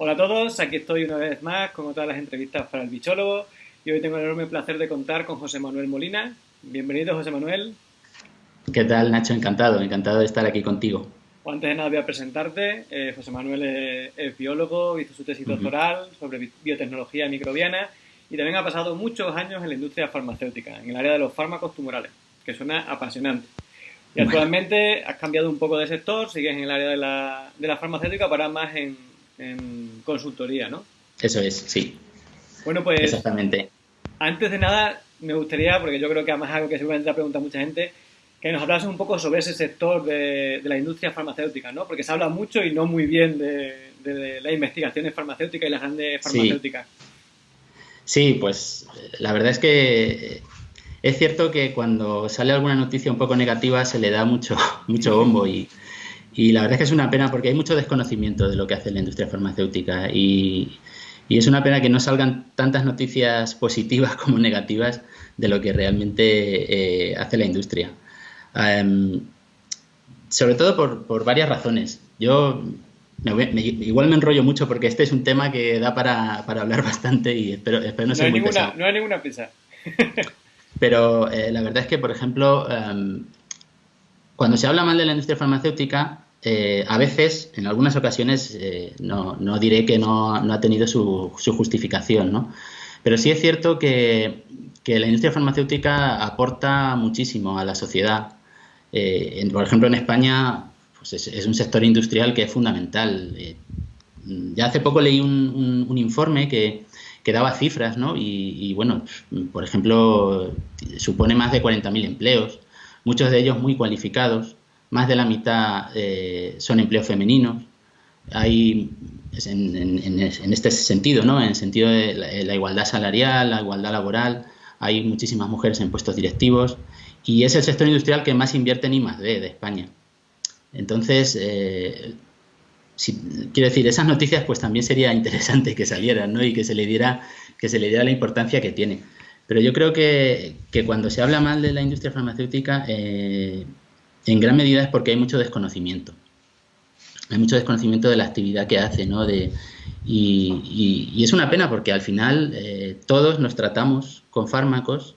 Hola a todos, aquí estoy una vez más con todas las entrevistas para el bichólogo y hoy tengo el enorme placer de contar con José Manuel Molina. Bienvenido, José Manuel. ¿Qué tal, Nacho? Encantado, encantado de estar aquí contigo. antes de nada voy a presentarte. Eh, José Manuel es, biólogo, hizo su tesis doctoral sobre biotecnología microbiana y también ha pasado muchos años en la industria farmacéutica, en el área de los fármacos tumorales, que suena apasionante. Y actualmente has cambiado un poco de sector, sigues en el área de la, de la farmacéutica, para más en, en, consultoría, ¿no? Eso es, sí. Bueno, pues... Exactamente. Antes de nada, me gustaría, porque yo creo que además es algo que seguramente ha preguntado mucha gente, que nos hablas un poco sobre ese sector de, de, la industria farmacéutica, ¿no? Porque se habla mucho y no muy bien de, de las investigaciones farmacéuticas y las grandes farmacéuticas. Sí. sí, pues la verdad es que es cierto que cuando sale alguna noticia un poco negativa se le da mucho, mucho bombo y, la verdad es que es una pena porque hay mucho desconocimiento de lo que hace la industria farmacéutica y, es una pena que no salgan tantas noticias positivas como negativas de lo que realmente eh, hace la industria. Em, sobre todo por, varias razones. Yo igual me enrollo mucho porque este es un tema que da para, hablar bastante y espero, no, ser muy ninguna, No hay ninguna prisa. Pero eh, la verdad es que, por ejemplo, em, cuando se habla mal de la industria farmacéutica, eh, a veces, en algunas ocasiones, eh, no, diré que no, ha tenido su, justificación, ¿no? Pero sí es cierto que, la industria farmacéutica aporta muchísimo a la sociedad. por ejemplo, en España pues es, un sector industrial que es fundamental. ya hace poco leí un informe que, que daba cifras, ¿no? Y, bueno, por ejemplo, supone más de 40.000 empleos, muchos de ellos muy cualificados, más de la mitad eh, son empleos femeninos. Hay, en, este sentido, ¿no? En el sentido de la, igualdad salarial, la igualdad laboral, hay muchísimas mujeres en puestos directivos y es el sector industrial que más invierte en I+.D. de España. Entonces, eh, quiero decir, esas noticias pues también sería interesante que salieran, ¿no? Y que se le diera, que se le diera la importancia que tiene. Pero yo creo que, cuando se habla mal de la industria farmacéutica, eh, en gran medida es porque hay mucho desconocimiento. Hay mucho desconocimiento de la actividad que hace, ¿no? De, y, es una pena porque al final eh, todos nos tratamos con fármacos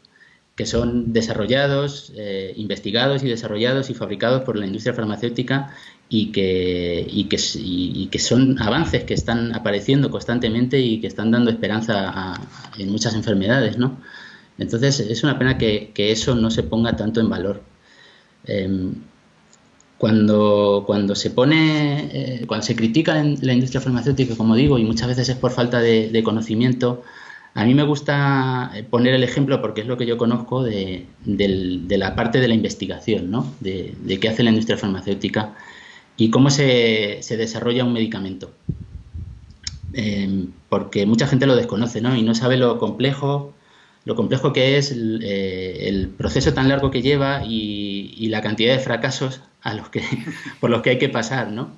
que son desarrollados, eh, investigados y desarrollados y fabricados por la industria farmacéutica y que, son avances que están apareciendo constantemente y que están dando esperanza en muchas enfermedades, ¿no? Entonces es una pena que, eso no se ponga tanto en valor. Em, cuando, cuando se pone, eh, cuando se critica la industria farmacéutica, como digo, y muchas veces es por falta de, conocimiento, a mí me gusta poner el ejemplo porque es lo que yo conozco de, la parte de la investigación, ¿no? de, qué hace la industria farmacéutica y cómo se, desarrolla un medicamento. Eh, porque mucha gente lo desconoce ¿no? y no sabe lo complejo, lo complejo que es el, eh, proceso tan largo que lleva y, la cantidad de fracasos a los que, por los que hay que pasar. ¿no?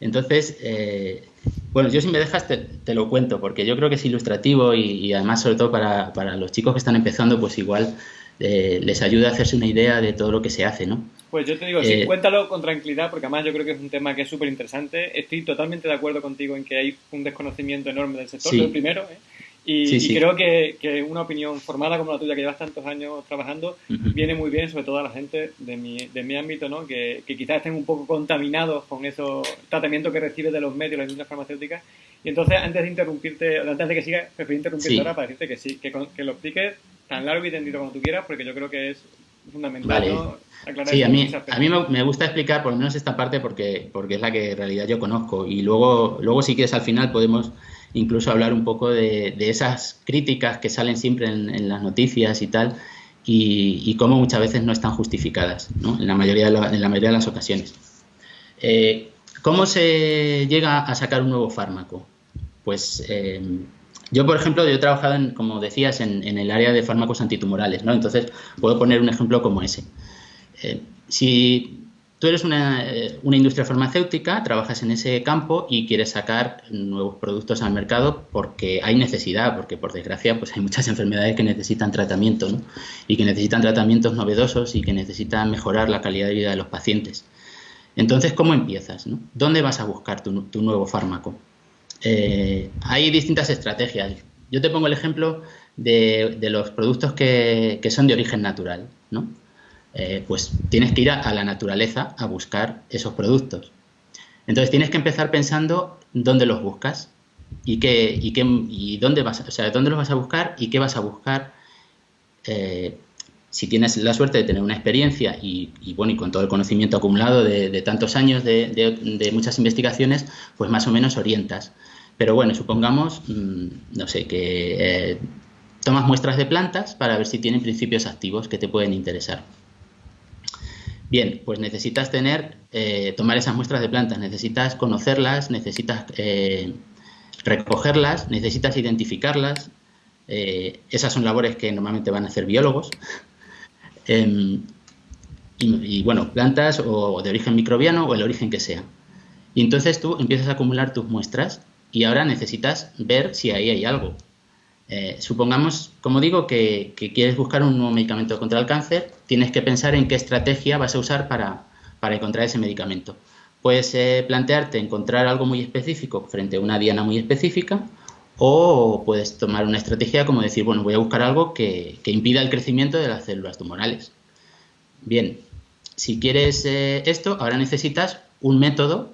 Entonces, eh, bueno, yo si me dejas te, lo cuento, porque yo creo que es ilustrativo y, además sobre todo para, para, los chicos que están empezando, pues igual les ayuda a hacerse una idea de todo lo que se hace, ¿no? Pues yo te digo, sí, eh, cuéntalo con tranquilidad, porque además yo creo que es un tema que es súper interesante. Estoy totalmente de acuerdo contigo en que hay un desconocimiento enorme del sector, lo primero, ¿eh? Y, creo que, que, una opinión formada como la tuya, que llevas tantos años trabajando, viene muy bien, sobre todo a la gente de mi, de mi ámbito, ¿no? que, que quizás estén un poco contaminados con esos tratamientos que recibes de los medios, las industrias farmacéuticas. Y entonces, antes de interrumpirte, antes de que sigas, prefiero interrumpirte ahora para decirte que sí, que, que lo expliques tan largo y tendido como tú quieras, porque yo creo que es fundamental. sí, a mí, a mí me, gusta explicar por lo menos esta parte porque, porque es la que en realidad yo conozco. Y luego, luego si quieres, al final podemos incluso hablar un poco de, esas críticas que salen siempre en, las noticias y tal, y, cómo muchas veces no están justificadas, ¿no? En, la mayoría de en la mayoría de las ocasiones. Eh, ¿Cómo se llega a sacar un nuevo fármaco? Pues eh, yo, por ejemplo, yo he trabajado, en, como decías, en, el área de fármacos antitumorales, ¿no? Entonces, puedo poner un ejemplo como ese. Eh, si tú eres eh, una, industria farmacéutica, trabajas en ese campo y quieres sacar nuevos productos al mercado porque hay necesidad, porque por desgracia pues hay muchas enfermedades que necesitan tratamiento, ¿no? Y que necesitan tratamientos novedosos y que necesitan mejorar la calidad de vida de los pacientes. Entonces, ¿cómo empiezas? ¿Dónde vas a buscar tu nuevo fármaco? eh, hay distintas estrategias. Yo te pongo el ejemplo de, los productos que, son de origen natural, ¿no? Eh, pues tienes que ir a, la naturaleza a buscar esos productos. Entonces tienes que empezar pensando dónde los buscas y qué y qué y dónde vas, o sea, dónde los vas a buscar y qué vas a buscar. Eh, si tienes la suerte de tener una experiencia y, bueno, y con todo el conocimiento acumulado de, tantos años de, muchas investigaciones, pues más o menos orientas. Pero bueno, supongamos, mm, no sé, que eh, tomas muestras de plantas para ver si tienen principios activos que te pueden interesar. Bien, pues necesitas tener, eh, tomar esas muestras de plantas, necesitas conocerlas, necesitas eh, recogerlas, necesitas identificarlas. esas son labores que normalmente van a hacer biólogos. Em, y, bueno, plantas o de origen microbiano o el origen que sea. Y entonces tú empiezas a acumular tus muestras y ahora necesitas ver si ahí hay algo. Eh, supongamos, como digo, que, quieres buscar un nuevo medicamento contra el cáncer, tienes que pensar en qué estrategia vas a usar para, encontrar ese medicamento. Puedes eh, plantearte encontrar algo muy específico frente a una diana muy específica o puedes tomar una estrategia como decir, bueno, voy a buscar algo que, impida el crecimiento de las células tumorales. Bien, si quieres eh, esto, ahora necesitas un método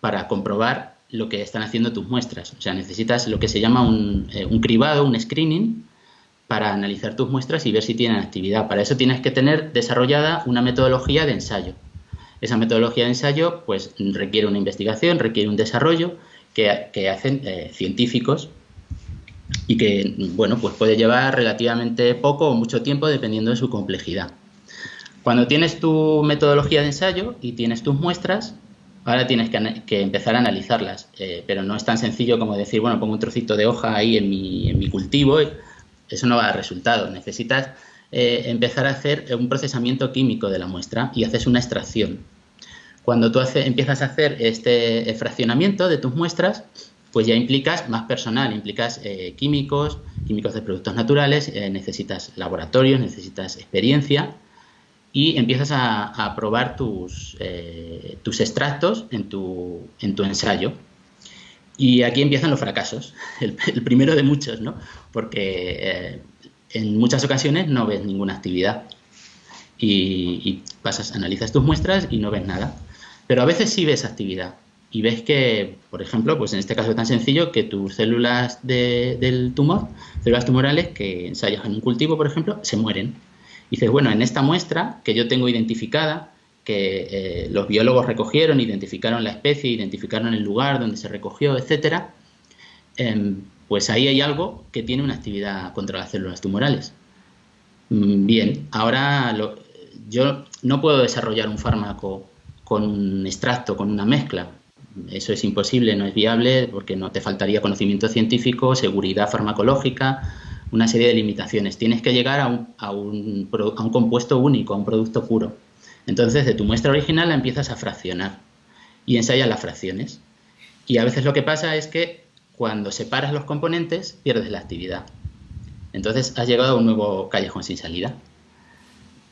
para comprobar lo que están haciendo tus muestras. O sea, necesitas lo que se llama un, eh, un cribado, un screening, para analizar tus muestras y ver si tienen actividad. Para eso tienes que tener desarrollada una metodología de ensayo. Esa metodología de ensayo pues requiere una investigación, requiere un desarrollo que, hacen eh, científicos y que, bueno, pues puede llevar relativamente poco o mucho tiempo dependiendo de su complejidad. Cuando tienes tu metodología de ensayo y tienes tus muestras, ahora tienes que, empezar a analizarlas, eh, pero no es tan sencillo como decir, bueno, pongo un trocito de hoja ahí en mi, en mi cultivo, eso no va a dar resultado. Necesitas eh, empezar a hacer un procesamiento químico de la muestra y haces una extracción. Cuando tú empiezas a hacer este fraccionamiento de tus muestras, pues ya implicas más personal, implicas eh, químicos, químicos de productos naturales, eh, necesitas laboratorios, necesitas experiencia y empiezas a, probar tus, eh, tus extractos en tu, en tu ensayo. Y aquí empiezan los fracasos, el, primero de muchos, ¿no? Porque en muchas ocasiones no ves ninguna actividad y, pasas, analizas tus muestras y no ves nada. Pero a veces sí ves actividad y ves que, por ejemplo, pues en este caso tan sencillo, que tus células del tumor, células tumorales que ensayas en un cultivo, por ejemplo, se mueren. Y dices, bueno, en esta muestra que yo tengo identificada, que eh, los biólogos recogieron, identificaron la especie, identificaron el lugar donde se recogió, etcétera, em, pues ahí hay algo que tiene una actividad contra las células tumorales. Mm, bien, ahora yo no puedo desarrollar un fármaco con un extracto, con una mezcla, eso es imposible, no es viable porque no te faltaría conocimiento científico, seguridad farmacológica, una serie de limitaciones. Tienes que llegar a un, a un, compuesto único, a un producto puro. Entonces, de tu muestra original la empiezas a fraccionar y ensayas las fracciones. Y a veces lo que pasa es que cuando separas los componentes pierdes la actividad. Entonces has llegado a un nuevo callejón sin salida.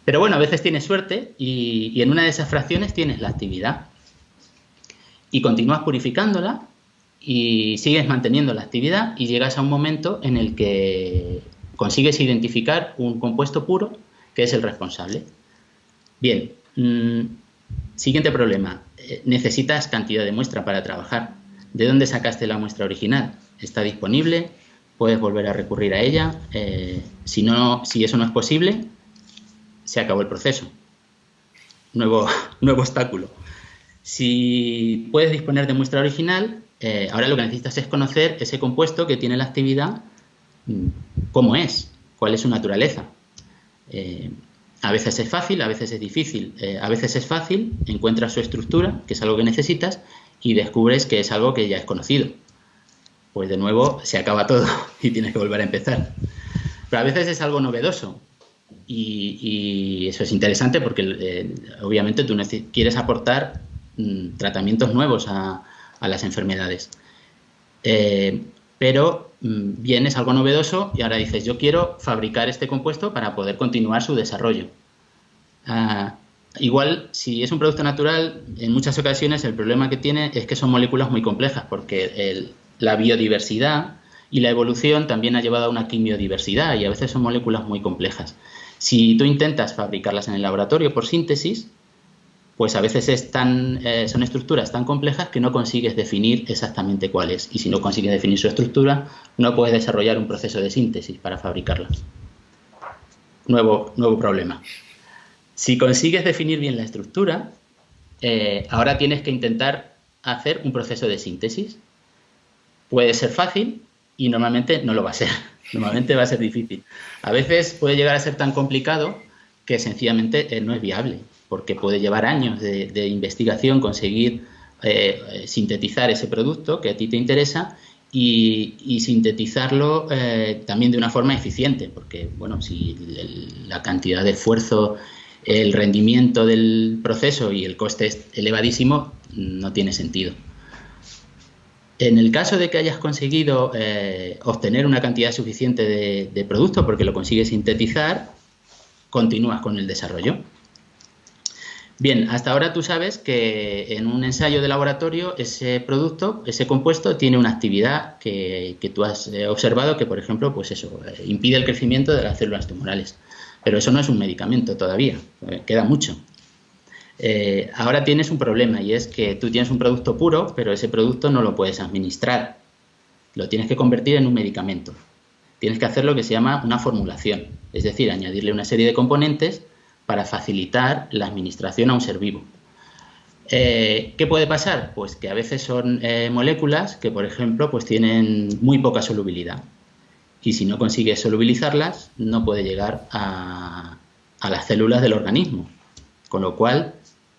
Pero bueno, a veces tienes suerte y, y en una de esas fracciones tienes la actividad y continúas purificándola y sigues manteniendo la actividad y llegas a un momento en el que consigues identificar un compuesto puro que es el responsable. Bien, mm, siguiente problema. Eh, necesitas cantidad de muestra para trabajar. ¿De dónde sacaste la muestra original? ¿Está disponible? ¿Puedes volver a recurrir a ella? Eh, si, no, si eso no es posible, se acabó el proceso. Nuevo, nuevo obstáculo. Si puedes disponer de muestra original, eh, ahora lo que necesitas es conocer ese compuesto que tiene la actividad, mm, cómo es, cuál es su naturaleza. Eh, a veces es fácil, a veces es difícil. Eh, a veces es fácil, encuentras su estructura, que es algo que necesitas, y descubres que es algo que ya es conocido. Pues de nuevo se acaba todo y tienes que volver a empezar. Pero a veces es algo novedoso. Y, eso es interesante porque obviamente tú quieres aportar Mm, tratamientos nuevos a, las enfermedades. Eh, pero mm, bien, es algo novedoso y ahora dices, yo quiero fabricar este compuesto para poder continuar su desarrollo. Ah, igual, si es un producto natural, en muchas ocasiones el problema que tiene es que son moléculas muy complejas, porque la biodiversidad y la evolución también ha llevado a una quimiodiversidad y a veces son moléculas muy complejas. Si tú intentas fabricarlas en el laboratorio por síntesis, pues a veces eh, son estructuras tan complejas que no consigues definir exactamente cuál es. Y si no consigues definir su estructura, no puedes desarrollar un proceso de síntesis para fabricarlas. Nuevo, nuevo problema. Si consigues definir bien la estructura, eh, ahora tienes que intentar hacer un proceso de síntesis. Puede ser fácil y normalmente no lo va a ser. Normalmente va a ser difícil. A veces puede llegar a ser tan complicado que sencillamente eh, no es viable, porque puede llevar años de, investigación conseguir eh, sintetizar ese producto que a ti te interesa y, sintetizarlo eh, también de una forma eficiente, porque bueno, si la cantidad de esfuerzo, el rendimiento del proceso y el coste es elevadísimo, no tiene sentido. En el caso de que hayas conseguido eh, obtener una cantidad suficiente de, producto porque lo consigues sintetizar, continúas con el desarrollo. Bien, hasta ahora tú sabes que en un ensayo de laboratorio ese producto, ese compuesto, tiene una actividad que, tú has eh, observado que, por ejemplo, pues eso, eh, impide el crecimiento de las células tumorales. Pero eso no es un medicamento todavía, queda mucho. Eh, ahora tienes un problema y es que tú tienes un producto puro, pero ese producto no lo puedes administrar. Lo tienes que convertir en un medicamento. Tienes que hacer lo que se llama una formulación, es decir, añadirle una serie de componentes para facilitar la administración a un ser vivo. Eh, ¿Qué puede pasar? Pues que a veces son eh, moléculas que, por ejemplo, pues tienen muy poca solubilidad. Y si no consigues solubilizarlas, no puede llegar a las células del organismo. Con lo cual,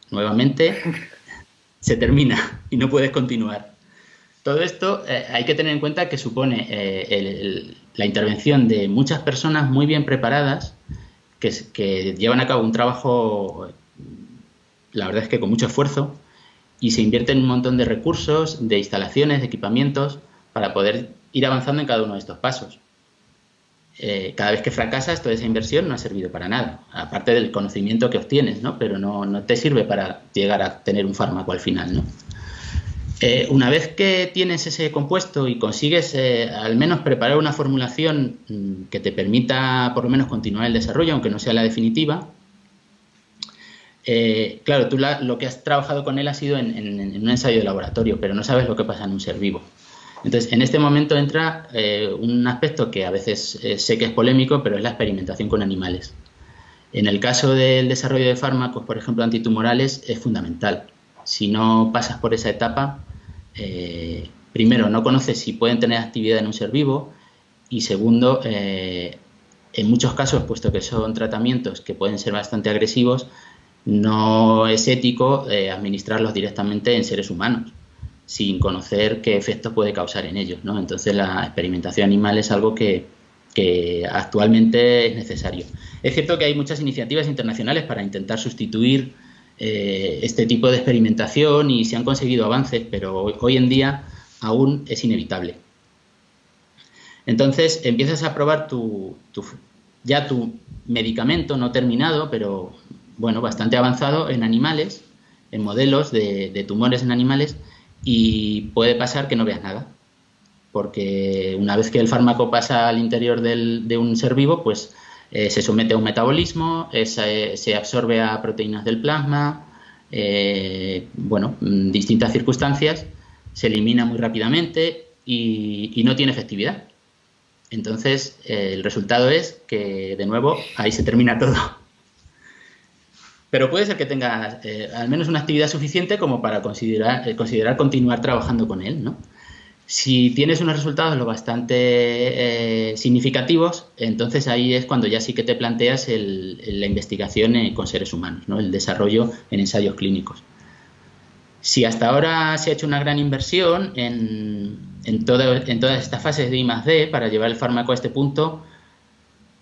nuevamente se termina y no puedes continuar. Todo esto eh, hay que tener en cuenta que supone la intervención de muchas personas muy bien preparadas que, llevan a cabo un trabajo, la verdad es que con mucho esfuerzo, y se invierten un montón de recursos, de instalaciones, de equipamientos, para poder ir avanzando en cada uno de estos pasos. Eh, cada vez que fracasas, toda esa inversión no ha servido para nada, aparte del conocimiento que obtienes, ¿no? pero no, te sirve para llegar a tener un fármaco al final. ¿no? Eh, una vez que tienes ese compuesto y consigues eh, al menos preparar una formulación mm, que te permita por lo menos continuar el desarrollo, aunque no sea la definitiva, claro, tú lo que has trabajado con él ha sido en, un ensayo de laboratorio, pero no sabes lo que pasa en un ser vivo. Entonces, en este momento entra eh, un aspecto que a veces eh, sé que es polémico, pero es la experimentación con animales. En el caso del desarrollo de fármacos, por ejemplo, antitumorales, es fundamental. Si no pasas por esa etapa, eh, primero, no conoces si pueden tener actividad en un ser vivo y segundo, en muchos casos, puesto que son tratamientos que pueden ser bastante agresivos, no es ético administrarlos directamente en seres humanos sin conocer qué efectos puede causar en ellos. ¿no? Entonces la experimentación animal es algo que, actualmente es necesario. Es cierto que hay muchas iniciativas internacionales para intentar sustituir eh, este tipo de experimentación y se han conseguido avances, pero hoy, en día aún es inevitable. Entonces empiezas a probar tu, ya tu medicamento no terminado, pero bueno, bastante avanzado en animales, en modelos de tumores en animales, y puede pasar que no veas nada, porque una vez que el fármaco pasa al interior de un ser vivo, pues eh, se somete a un metabolismo, se absorbe a proteínas del plasma, eh, bueno, distintas circunstancias, se elimina muy rápidamente y, no tiene efectividad. Entonces, eh, el resultado es que, de nuevo, ahí se termina todo pero puede ser que tenga eh, al menos una actividad suficiente como para considerar, eh, considerar continuar trabajando con él, ¿no? Si tienes unos resultados lo bastante eh, significativos, entonces ahí es cuando ya sí que te planteas la investigación con seres humanos, ¿no? el desarrollo en ensayos clínicos. Si hasta ahora se ha hecho una gran inversión en, todas estas fases de I D para llevar el fármaco a este punto,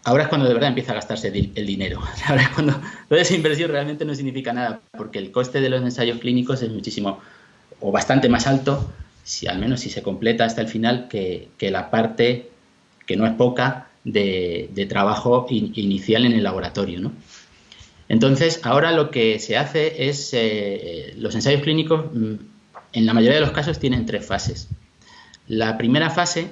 ahora es cuando de verdad empieza a gastarse el dinero. Ahora es cuando toda esa inversión realmente no significa nada, porque el coste de los ensayos clínicos es muchísimo o bastante más alto, si al menos si se completa hasta el final, que, la parte, que no es poca, de, trabajo inicial en el laboratorio. ¿no? Entonces, ahora lo que se hace es, eh, los ensayos clínicos, mm, en la mayoría de los casos, tienen tres fases. La primera fase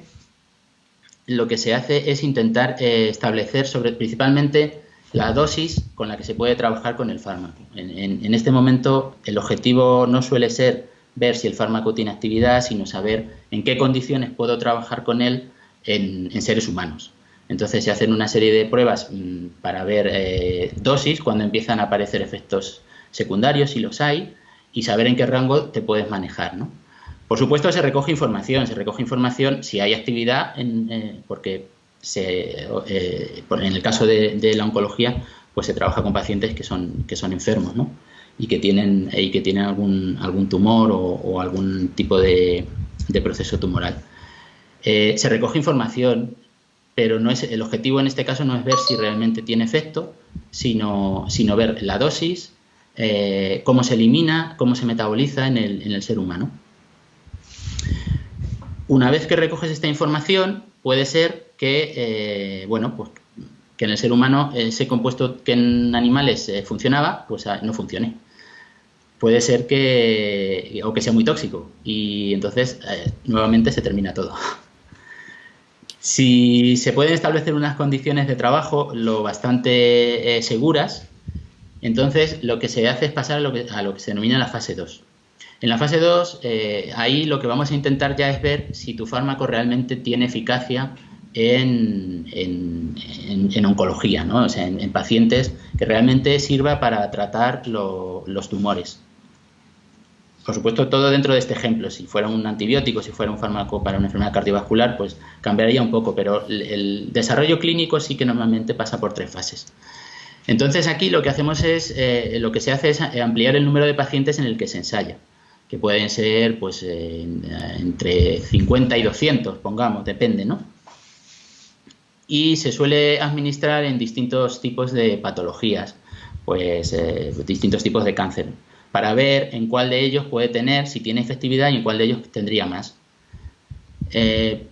lo que se hace es intentar eh, establecer sobre principalmente la dosis con la que se puede trabajar con el fármaco. En, este momento el objetivo no suele ser ver si el fármaco tiene actividad, sino saber en qué condiciones puedo trabajar con él en, seres humanos. Entonces se hacen una serie de pruebas mm, para ver eh, dosis cuando empiezan a aparecer efectos secundarios, si los hay, y saber en qué rango te puedes manejar. ¿no? Por supuesto, se recoge información, se recoge información si hay actividad, eh, porque eh, en el caso de, la oncología, pues se trabaja con pacientes que son, que son enfermos, ¿no? Y que tienen, y que tienen algún, algún tumor o, algún tipo de, proceso tumoral. Eh, se recoge información, pero no es, el objetivo en este caso no es ver si realmente tiene efecto, sino, sino ver la dosis, cómo se elimina, cómo se metaboliza en el, en el ser humano. Una vez que recoges esta información, puede ser que, eh, bueno, pues que en el ser humano ese compuesto que en animales eh, funcionaba, pues ah, no funcione. Puede ser que, o que sea muy tóxico, y entonces eh, nuevamente se termina todo. Si se pueden establecer unas condiciones de trabajo lo bastante seguras, entonces lo que se hace es pasar a lo que, a lo que se denomina la fase 2. En la fase 2, eh, ahí lo que vamos a intentar ya es ver si tu fármaco realmente tiene eficacia en, oncología, ¿no? o sea, en, pacientes que realmente sirva para tratar los tumores. Por supuesto, todo dentro de este ejemplo. Si fuera un antibiótico, si fuera un fármaco para una enfermedad cardiovascular, pues cambiaría un poco, pero el, desarrollo clínico sí que normalmente pasa por tres fases. Entonces aquí lo que hacemos es, eh, lo que se hace es ampliar el número de pacientes en el que se ensaya que pueden ser pues entre 50 y 200, pongamos, depende, ¿no? Y se suele administrar en distintos tipos de patologías, pues eh, distintos tipos de cáncer, para ver en cuál de ellos puede tener, si tiene efectividad y en cuál de ellos tendría más. Eh,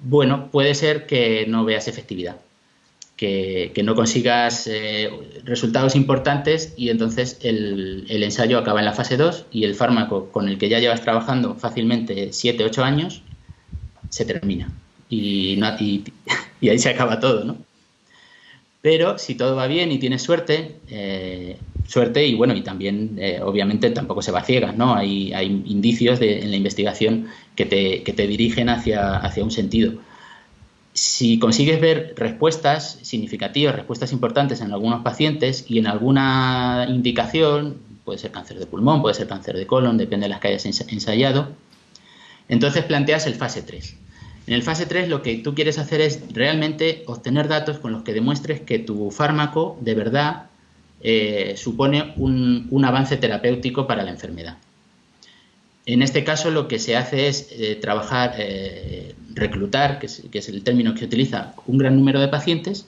bueno, puede ser que no veas efectividad, que, no consigas eh, resultados importantes y entonces el, ensayo acaba en la fase 2 y el fármaco con el que ya llevas trabajando fácilmente 7, 8 años se termina y, y, ahí se acaba todo, ¿no? Pero si todo va bien y tienes suerte, eh, suerte y bueno, y también eh, obviamente tampoco se va ciega, ¿no? Hay, hay indicios en la investigación que te, que te dirigen hacia, hacia un sentido si consigues ver respuestas significativas, respuestas importantes en algunos pacientes y en alguna indicación, puede ser cáncer de pulmón, puede ser cáncer de colon, depende de las que hayas ensayado, entonces planteas el fase 3. En el fase 3 lo que tú quieres hacer es realmente obtener datos con los que demuestres que tu fármaco de verdad eh, supone un avance terapéutico para la enfermedad. En este caso lo que se hace es eh, trabajar, eh, reclutar, que es, el término que utiliza, un gran número de pacientes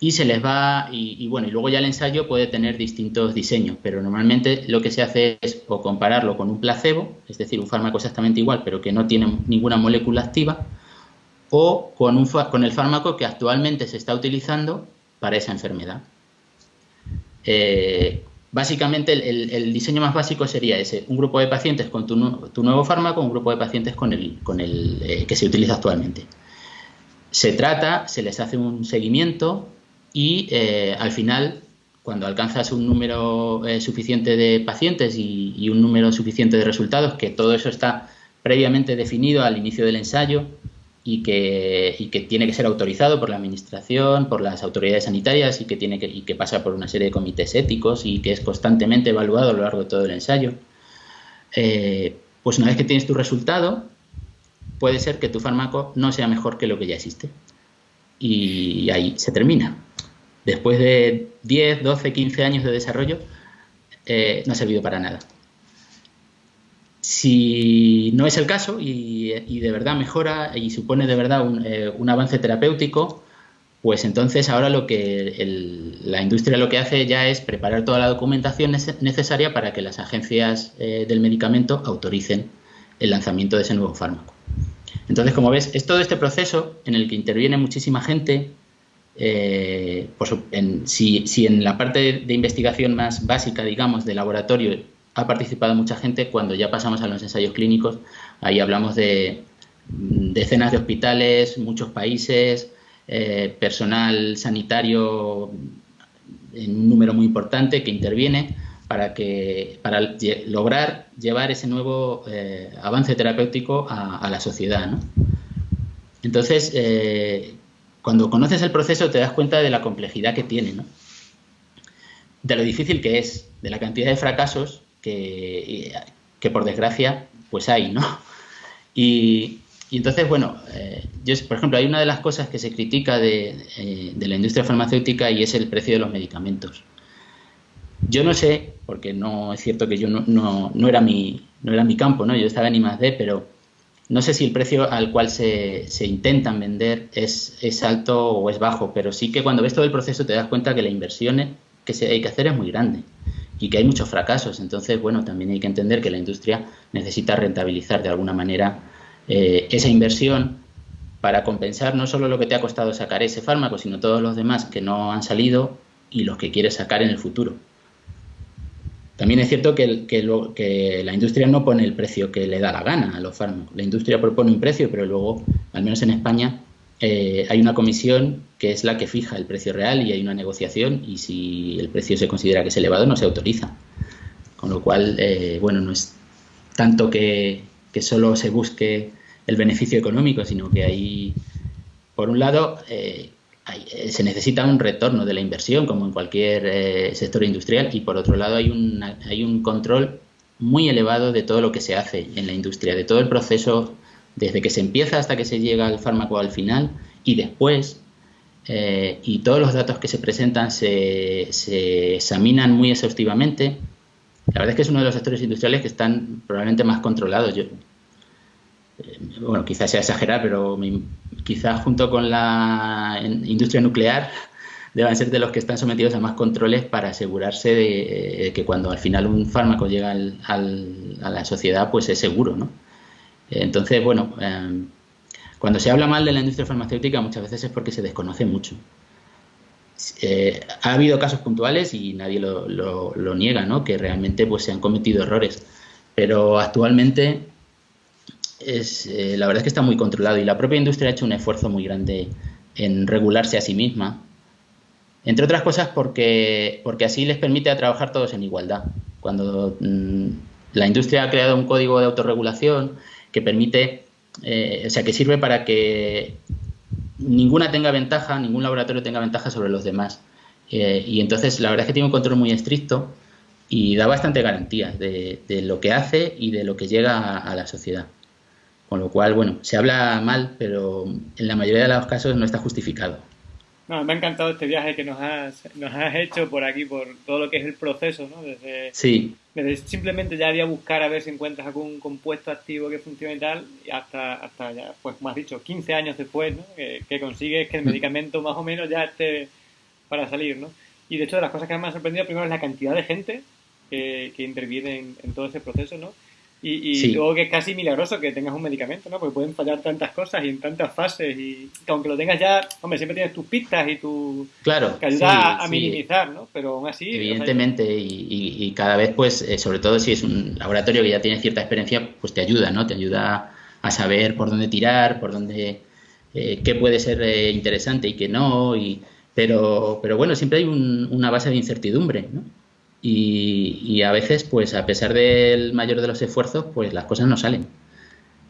y se les va, y, bueno, y luego ya el ensayo puede tener distintos diseños, pero normalmente lo que se hace es o compararlo con un placebo, es decir, un fármaco exactamente igual, pero que no tiene ninguna molécula activa, o con el fármaco que actualmente se está utilizando para esa enfermedad. Eh, Básicamente el, diseño más básico sería ese, un grupo de pacientes con tu, nuevo fármaco, un grupo de pacientes con el, eh, que se utiliza actualmente. Se trata, se les hace un seguimiento y eh, al final, cuando alcanzas un número suficiente de pacientes y, un número suficiente de resultados, que todo eso está previamente definido al inicio del ensayo, y que, que, tiene que ser autorizado por la administración, por las autoridades sanitarias y que, tiene que, y que pasa por una serie de comités éticos y que es constantemente evaluado a lo largo de todo el ensayo. Eh, pues una vez que tienes tu resultado, puede ser que tu fármaco no sea mejor que lo que ya existe. Y ahí se termina. Después de 10, 12, 15 años de desarrollo, eh, no ha servido para nada. Si no es el caso y, de verdad mejora y supone de verdad eh, un, avance terapéutico, pues entonces ahora lo que la industria lo que hace ya es preparar toda la documentación necesaria para que las agencias eh, del medicamento autoricen el lanzamiento de ese nuevo fármaco. Entonces, como ves, es todo este proceso en el que interviene muchísima gente. Eh, si, en la parte de investigación más básica, digamos, de laboratorio ha participado mucha gente. Cuando ya pasamos a los ensayos clínicos, ahí hablamos de decenas de hospitales, muchos países, eh, personal sanitario en un número muy importante que interviene para que para lograr llevar ese nuevo eh, avance terapéutico a, la sociedad. Entonces, eh, cuando conoces el proceso te das cuenta de la complejidad que tiene, de lo difícil que es, de la cantidad de fracasos que, por desgracia pues hay, ¿no? Y, entonces, bueno, eh, yo, por ejemplo, hay una de las cosas que se critica de, eh, de, la industria farmacéutica y es el precio de los medicamentos. Yo no sé, porque no es cierto que yo no, no, no era, mi, no era mi campo, ¿no? yo estaba en I+.D., pero no sé si el precio al cual se, se intentan vender es, es, alto o es bajo, pero sí que cuando ves todo el proceso te das cuenta que la inversión que se hay que hacer es muy grande y que hay muchos fracasos. Entonces, bueno, también hay que entender que la industria necesita rentabilizar de alguna manera eh, esa inversión para compensar no solo lo que te ha costado sacar ese fármaco, sino todos los demás que no han salido y los que quieres sacar en el futuro. También es cierto que, que, la industria no pone el precio que le da la gana a los fármacos. La industria propone un precio, pero luego, al menos en España, eh, hay una comisión que es la que fija el precio real y hay una negociación y si el precio se considera que es elevado no se autoriza. Con lo cual, eh, bueno, no es tanto que, solo se busque el beneficio económico, sino que hay, por un lado, eh, eh, se necesita un retorno de la inversión, como en cualquier sector industrial, y por otro lado hay, hay un control muy elevado de todo lo que se hace en la industria, de todo el proceso, desde que se empieza hasta que se llega al fármaco al final y después. y todos los datos que se presentan se, se examinan muy exhaustivamente. La verdad es que es uno de los sectores industriales que están probablemente más controlados. Yo, eh, bueno, quizás sea exagerar, pero quizás junto con la industria nuclear deban ser de los que están sometidos a más controles para asegurarse de, que cuando al final un fármaco llega a la sociedad, pues es seguro, ¿no? Entonces, bueno, eh, cuando se habla mal de la industria farmacéutica muchas veces es porque se desconoce mucho. Eh, ha habido casos puntuales y nadie lo, niega, ¿no? Que realmente pues se han cometido errores, pero actualmente es, eh, la verdad es que está muy controlado y la propia industria ha hecho un esfuerzo muy grande en regularse a sí misma, entre otras cosas porque, porque así les permite a trabajar todos en igualdad. Cuando mm, la industria ha creado un código de autorregulación que permite, eh, o sea, que sirve para que ninguna tenga ventaja, ningún laboratorio tenga ventaja sobre los demás. Eh, y entonces la verdad es que tiene un control muy estricto y da bastante garantía de, lo que hace y de lo que llega a la sociedad. Con lo cual, bueno, se habla mal, pero en la mayoría de los casos no está justificado. No, me ha encantado este viaje que nos has, nos has hecho por aquí, por todo lo que es el proceso, ¿no? Desde, sí. desde simplemente ya ir a buscar a ver si encuentras algún compuesto activo que funcione y tal, hasta, hasta ya, pues como has dicho, 15 años después, ¿no? Que, consigues que el mm. medicamento más o menos ya esté para salir, ¿no? Y de hecho, de las cosas que más me ha sorprendido primero es la cantidad de gente que, que interviene en, en todo ese proceso, ¿no? Y, luego que es casi milagroso que tengas un medicamento, ¿no? Porque pueden fallar tantas cosas y en tantas fases y aunque lo tengas ya, hombre, siempre tienes tus pistas y tu... Claro. Que ayuda a, minimizar, ¿no? Pero aún así... Evidentemente y, cada vez, pues, eh, sobre todo si es un laboratorio que ya tiene cierta experiencia, pues te ayuda, ¿no? Te ayuda a saber por dónde tirar, por dónde... Eh, qué puede ser eh, interesante y qué no, y, pero, pero bueno, siempre hay una base de incertidumbre, ¿no? Y, a veces, pues a pesar del mayor de los esfuerzos, pues las cosas no salen.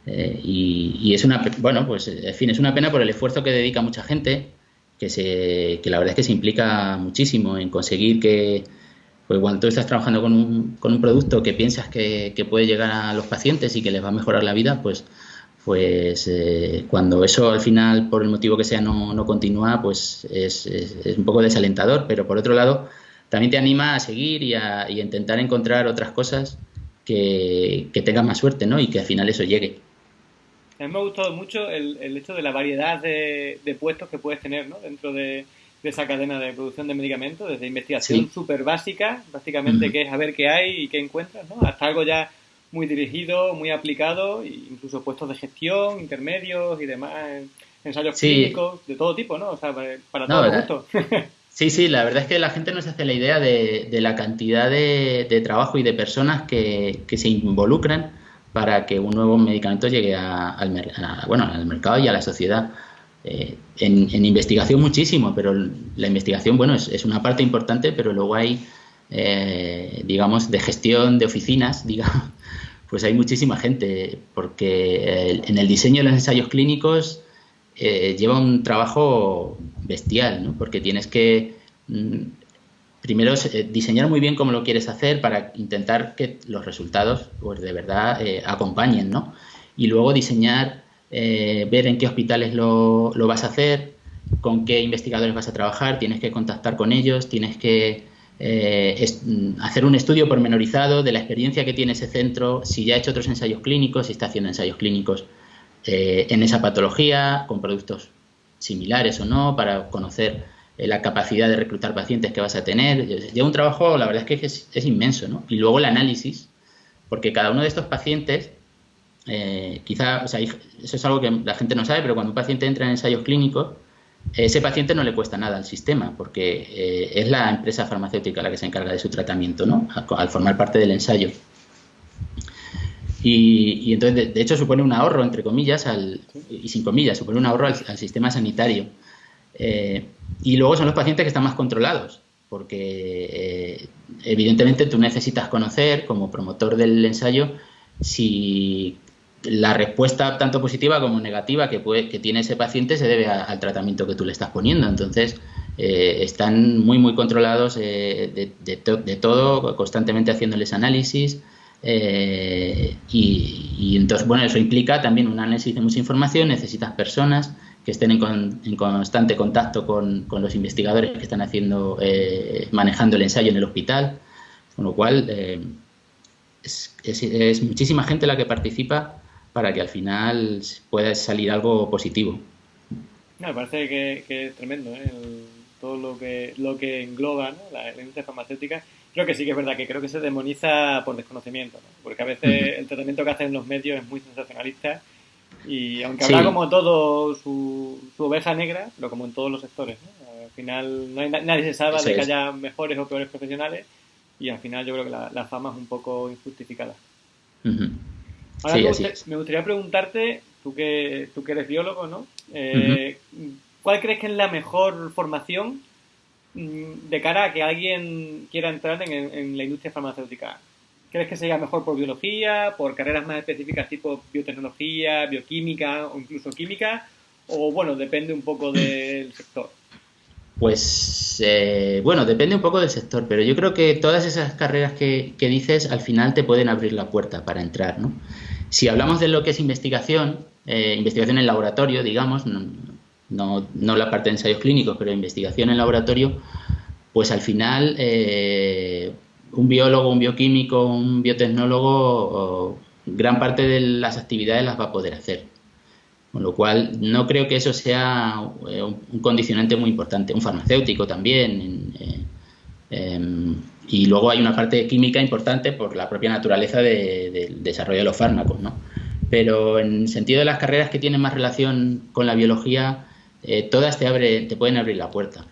Eh, y, es una, bueno, pues en fin, es una pena por el esfuerzo que dedica mucha gente, que, se, que la verdad es que se implica muchísimo en conseguir que, pues cuando tú estás trabajando con un, con un producto que piensas que, puede llegar a los pacientes y que les va a mejorar la vida, pues, pues eh, cuando eso al final, por el motivo que sea, no, no continúa, pues es, es un poco desalentador, pero por otro lado, también te anima a seguir y a, intentar encontrar otras cosas que, que tengan más suerte, ¿no? Y que al final eso llegue. A mí me ha gustado mucho el, el hecho de la variedad de, de, puestos que puedes tener ¿no? dentro de, esa cadena de producción de medicamentos, desde investigación súper básica, básicamente que es a ver qué hay y qué encuentras, ¿no? hasta algo ya muy dirigido, muy aplicado, incluso puestos de gestión, intermedios y demás, ensayos clínicos, de todo tipo, ¿no? O sea, para, los gustos. Sí, sí, la verdad es que la gente no se hace la idea de, la cantidad de, trabajo y de personas que, se involucran para que un nuevo medicamento llegue al, bueno, al mercado y a la sociedad. Eh, en, investigación muchísimo, pero la investigación, bueno, es, una parte importante, pero luego hay, eh, digamos, de gestión de oficinas, digamos, pues hay muchísima gente, porque en el diseño de los ensayos clínicos eh, lleva un trabajo bestial, ¿no? porque tienes que mm, primero eh, diseñar muy bien cómo lo quieres hacer para intentar que los resultados pues de verdad eh, acompañen, ¿no? Y luego diseñar, ver en qué hospitales lo, lo, vas a hacer, con qué investigadores vas a trabajar, tienes que contactar con ellos, tienes que mm, hacer un estudio pormenorizado de la experiencia que tiene ese centro, si ya ha hecho otros ensayos clínicos, si está haciendo ensayos clínicos eh, en esa patología, con productos similares o no, para conocer eh, la capacidad de reclutar pacientes que vas a tener. Lleva un trabajo, la verdad es que es, inmenso, ¿no? Y luego el análisis, porque cada uno de estos pacientes, eh, quizá, o sea, eso es algo que la gente no sabe, pero cuando un paciente entra en ensayos clínicos, ese paciente no le cuesta nada al sistema, porque es la empresa farmacéutica la que se encarga de su tratamiento, ¿no? Al formar parte del ensayo. Y, entonces, de, hecho, supone un ahorro, entre comillas, al, y sin comillas, supone un ahorro al, sistema sanitario. Eh, y luego son los pacientes que están más controlados, porque eh, evidentemente tú necesitas conocer, como promotor del ensayo, si la respuesta tanto positiva como negativa que, puede, que tiene ese paciente se debe al tratamiento que tú le estás poniendo. Entonces, eh, están muy, muy controlados de, de, todo, constantemente haciéndoles análisis. Eh, y, entonces, bueno, eso implica también un análisis de mucha información, necesitas personas que estén en, constante contacto con, los investigadores que están haciendo, eh, manejando el ensayo en el hospital, con lo cual eh, es, muchísima gente la que participa para que al final pueda salir algo positivo. me parece que, es tremendo todo lo que, lo que engloba la industria farmacéutica creo que sí que es verdad que creo que se demoniza por desconocimiento, porque a veces el tratamiento que hacen los medios es muy sensacionalista y aunque habrá como todo su, oveja negra, pero como en todos los sectores, al final no hay, nadie se sabe de que haya mejores o peores profesionales y al final yo creo que la, fama es un poco injustificada. Ahora me, gustaría, preguntarte, tú que, tú que eres biólogo, ¿no? Eh, ¿Cuál crees que es la mejor formación de cara a que alguien quiera entrar en, la industria farmacéutica? ¿Crees que sería mejor por biología, por carreras más específicas tipo biotecnología, bioquímica o incluso química? O bueno, depende un poco del sector. Pues eh, bueno, depende un poco del sector, pero yo creo que todas esas carreras que, dices al final te pueden abrir la puerta para entrar, ¿no? Si hablamos de lo que es investigación, eh, investigación en laboratorio, digamos, no, no la parte de ensayos clínicos, pero investigación en laboratorio, pues al final eh, un biólogo, un bioquímico, un biotecnólogo, gran parte de las actividades las va a poder hacer. Con lo cual, no creo que eso sea eh, un condicionante muy importante. Un farmacéutico también. Em, y luego hay una parte química importante por la propia naturaleza del desarrollo de los fármacos, ¿no? Pero en sentido de las carreras que tienen más relación con la biología, eh, todas te, abre, te pueden abrir la puerta,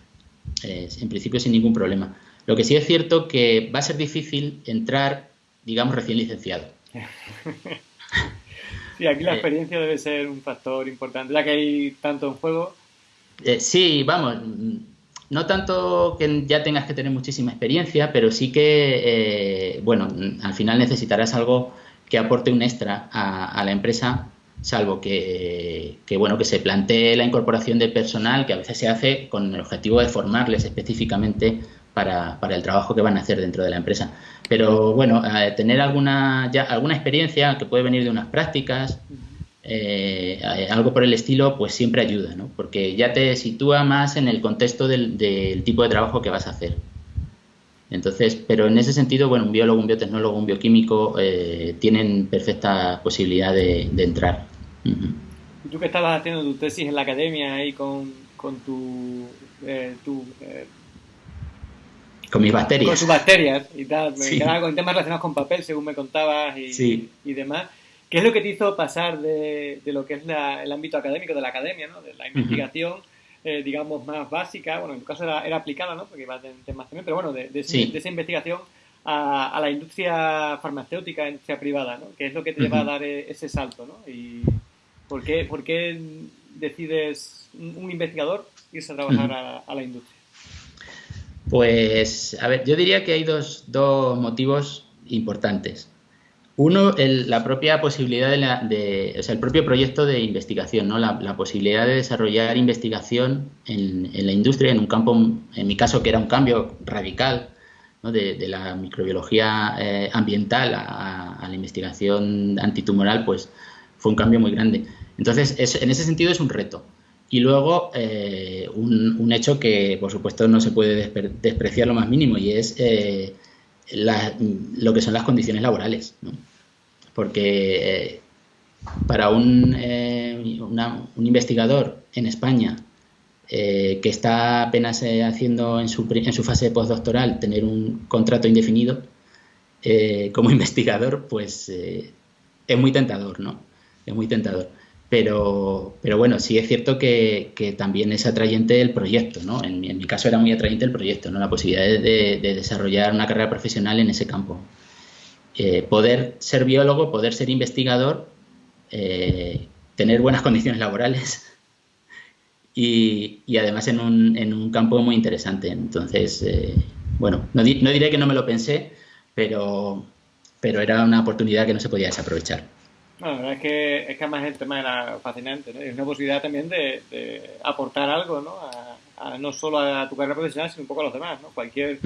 eh, en principio sin ningún problema. Lo que sí es cierto que va a ser difícil entrar, digamos, recién licenciado. sí, aquí la eh, experiencia debe ser un factor importante, ya que hay tanto en juego. sí, vamos, no tanto que ya tengas que tener muchísima experiencia, pero sí que, bueno, al final necesitarás algo que aporte un extra a la empresa salvo que, bueno que se plantee la incorporación de personal que a veces se hace con el objetivo de formarles específicamente para, el trabajo que van a hacer dentro de la empresa. Pero bueno, tener alguna ya alguna experiencia que puede venir de unas prácticas, eh, algo por el estilo, pues siempre ayuda, ¿no? Porque ya te sitúa más en el contexto del, tipo de trabajo que vas a hacer. Entonces, pero en ese sentido, bueno, un biólogo, un biotecnólogo, un bioquímico tienen perfecta posibilidad de entrar. ¿Y tú que estabas haciendo tu tesis en la academia ahí con, tu... Eh, eh, con mis bacterias. Con sus bacterias y tal. Me quedaba con temas relacionados con papel, según me contabas y, y, demás. ¿Qué es lo que te hizo pasar de, lo que es el ámbito académico, de la academia, ¿no? de la investigación, eh, digamos, más básica, bueno, en tu caso era, aplicada, ¿no? Porque iba a temas también, pero bueno, de, esa investigación a, la industria farmacéutica, industria privada, ¿no? Que es lo que te va a dar e, ese salto, ¿no? Y ¿por qué, por qué decides un investigador irse a trabajar a, la industria? Pues, a ver, yo diría que hay dos, dos motivos importantes. Uno, la propia posibilidad de, la, de, o sea, el propio proyecto de investigación, ¿no? La, posibilidad de desarrollar investigación en, la industria, en un campo, en mi caso, que era un cambio radical, ¿no? de, la microbiología eh, ambiental a, la investigación antitumoral, pues fue un cambio muy grande. Entonces, en ese sentido es un reto. Y luego, eh, un, hecho que, por supuesto, no se puede despreciar lo más mínimo, y es eh, lo que son las condiciones laborales. Porque eh, para un, eh, un, investigador en España eh, que está apenas haciendo en su, en su fase postdoctoral tener un contrato indefinido como investigador, pues es muy tentador, ¿no? Es muy tentador. Pero, pero bueno, sí es cierto que, también es atrayente el proyecto, ¿no? En, mi caso era muy atrayente el proyecto, ¿no? La posibilidad de, desarrollar una carrera profesional en ese campo. Eh, poder ser biólogo, poder ser investigador, eh, tener buenas condiciones laborales y, además en un, en un, campo muy interesante. Entonces, eh, bueno, no, no diré que no me lo pensé, pero, pero era una oportunidad que no se podía desaprovechar. Bueno, la verdad es que, es que además el tema era fascinante, ¿no? Una posibilidad también de, aportar algo, ¿no? A, no solo a tu carrera profesional, sino un poco a los demás, ¿no? Cualquier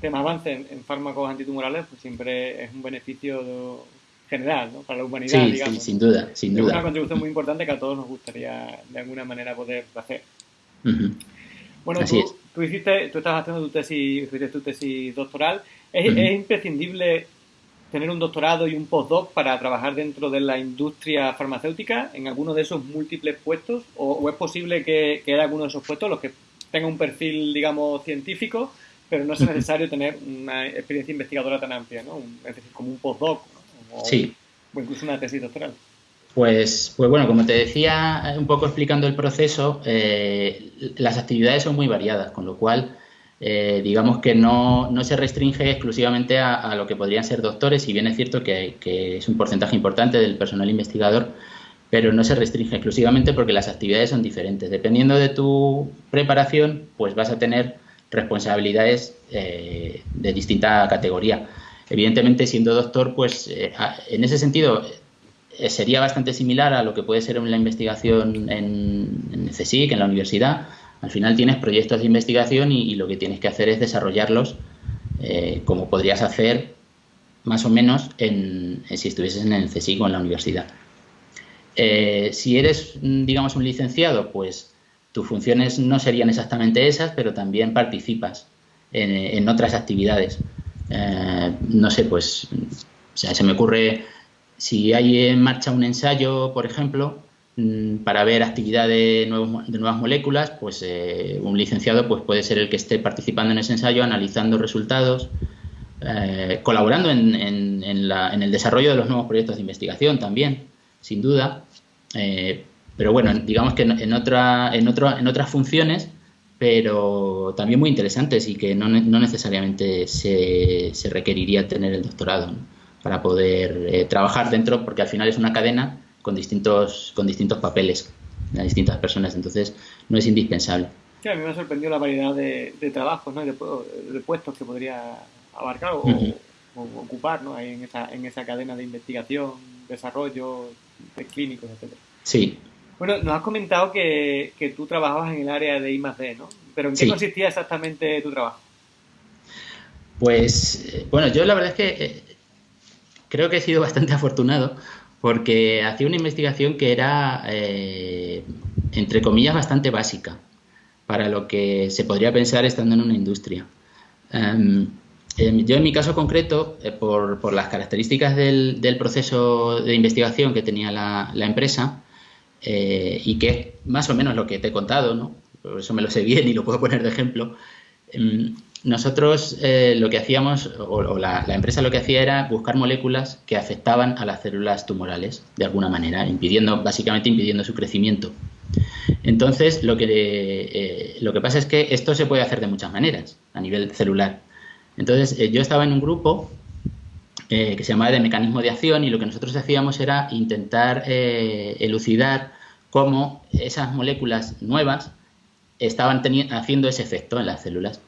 tema avance en, fármacos antitumorales, pues siempre es un beneficio general, ¿no? Para la humanidad, sí, Sí, sin duda, sin duda. Es una contribución muy importante que a todos nos gustaría de alguna manera poder hacer. Bueno, tú, tú, hiciste, tú estabas haciendo tu tesis, tu tesis doctoral. ¿Es, ¿Es imprescindible tener un doctorado y un postdoc para trabajar dentro de la industria farmacéutica en alguno de esos múltiples puestos? ¿O, es posible que, que haya alguno de esos puestos los que tenga un perfil, digamos, científico, pero no sea necesario tener una experiencia investigadora tan amplia, ¿no? es decir, como un postdoc o, sí. o incluso una tesis doctoral? Pues, pues bueno, como te decía, un poco explicando el proceso, eh, las actividades son muy variadas, con lo cual eh, digamos que no, no, se restringe exclusivamente a, lo que podrían ser doctores, si bien es cierto que, es un porcentaje importante del personal investigador, pero no se restringe exclusivamente porque las actividades son diferentes. Dependiendo de tu preparación, pues vas a tener responsabilidades eh, de distinta categoría. Evidentemente, siendo doctor, pues eh, en ese sentido sería bastante similar a lo que puede ser la investigación en, en CSIC, en la universidad, al final tienes proyectos de investigación y, lo que tienes que hacer es desarrollarlos eh, como podrías hacer más o menos en, si estuvieses en el CSIC o en la universidad. Eh, si eres, digamos, un licenciado, pues tus funciones no serían exactamente esas, pero también participas en, otras actividades. Eh, no sé, pues, se me ocurre, si hay en marcha un ensayo, por ejemplo, Mm, para ver actividad de, nuevas moléculas, pues eh, un licenciado pues puede ser el que esté participando en ese ensayo, analizando resultados, eh, colaborando en, el desarrollo de los nuevos proyectos de investigación también, sin duda. Eh, pero bueno, digamos que en, otra, en, otro, en otras funciones, pero también muy interesantes y que no, necesariamente se, requeriría tener el doctorado para poder trabajar dentro, porque al final es una cadena con distintos, con distintos papeles a distintas personas, entonces no es indispensable. Sí, a mí me ha sorprendido la variedad de, trabajos, ¿no? de, de, puestos que podría abarcar o, ocupar ¿no? en, esa, en esa cadena de investigación, desarrollo, de clínicos, etc. Sí. Bueno, nos has comentado que, que tú trabajabas en el área de I D, ¿no? Pero ¿en qué consistía exactamente tu trabajo? Pues, eh, bueno, yo la verdad es que eh, creo que he sido bastante afortunado porque hacía una investigación que era, eh, entre comillas, bastante básica para lo que se podría pensar estando en una industria. Em, em, yo en mi caso concreto, eh, por, las características del, proceso de investigación que tenía la, empresa, eh, y que es más o menos lo que te he contado, ¿no? por eso me lo sé bien y lo puedo poner de ejemplo, em, nosotros eh, lo que hacíamos, o, la, empresa lo que hacía era buscar moléculas que afectaban a las células tumorales de alguna manera, impidiendo, básicamente impidiendo su crecimiento. Entonces, lo que, eh, lo que pasa es que esto se puede hacer de muchas maneras a nivel celular. Entonces, yo estaba en un grupo que se llamaba de mecanismo de acción y lo que nosotros hacíamos era intentar elucidar cómo esas moléculas nuevas estaban haciendo ese efecto en las células.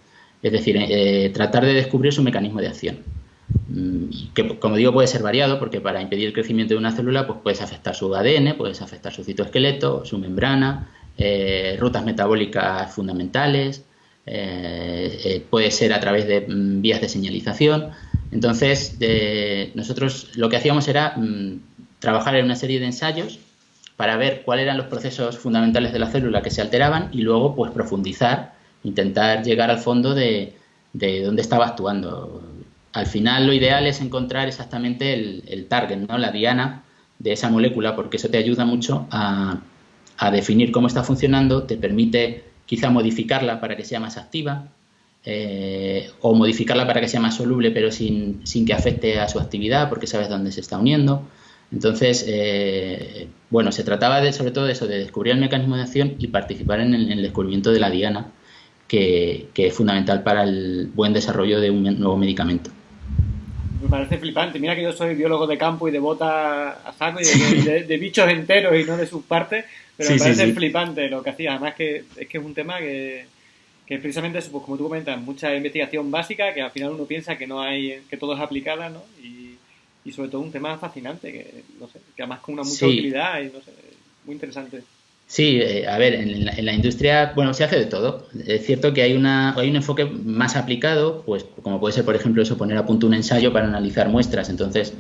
Es decir, eh, tratar de descubrir su mecanismo de acción. Mm, que, como digo, puede ser variado porque para impedir el crecimiento de una célula pues puedes afectar su ADN, puedes afectar su citoesqueleto, su membrana, eh, rutas metabólicas fundamentales, eh, puede ser a través de mm, vías de señalización. Entonces, nosotros lo que hacíamos era mm, trabajar en una serie de ensayos para ver cuáles eran los procesos fundamentales de la célula que se alteraban y luego pues profundizar, intentar llegar al fondo de, dónde estaba actuando. Al final lo ideal es encontrar exactamente el, target, ¿no? la diana de esa molécula, porque eso te ayuda mucho a, definir cómo está funcionando, te permite quizá modificarla para que sea más activa, eh, o modificarla para que sea más soluble pero sin, sin, que afecte a su actividad porque sabes dónde se está uniendo. Entonces, eh, bueno, se trataba de, sobre todo de eso, de descubrir el mecanismo de acción y participar en el, descubrimiento de la diana, que, es fundamental para el buen desarrollo de un nuevo medicamento. Me parece flipante. Mira que yo soy biólogo de campo y de bota a saco y de, bichos enteros y no de sus partes, pero me parece flipante lo que hacía. Además que es que es un tema que, que precisamente, pues, como tú comentas, mucha investigación básica que al final uno piensa que no hay, que todo es aplicada, ¿no? Y, y sobre todo un tema fascinante, que, no sé, que además con una mucha utilidad y no sé, muy interesante. Sí, eh, a ver, en la, industria, bueno, se hace de todo. Es cierto que hay, una, hay un enfoque más aplicado, pues como puede ser, por ejemplo, eso, poner a punto un ensayo para analizar muestras. Entonces,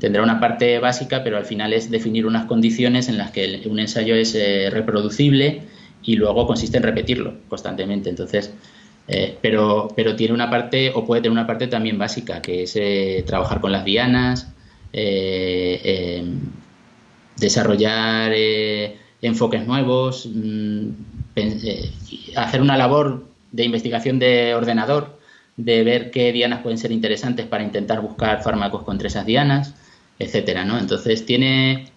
tendrá una parte básica, pero al final es definir unas condiciones en las que un ensayo es eh, reproducible y luego consiste en repetirlo constantemente. Entonces, eh, pero, pero tiene una parte, o puede tener una parte también básica, que es eh, trabajar con las dianas, eh, em, desarrollar enfoques nuevos, mm, hacer una labor de investigación de ordenador, de ver qué dianas pueden ser interesantes para intentar buscar fármacos contra esas dianas, etcétera, ¿no? Entonces tiene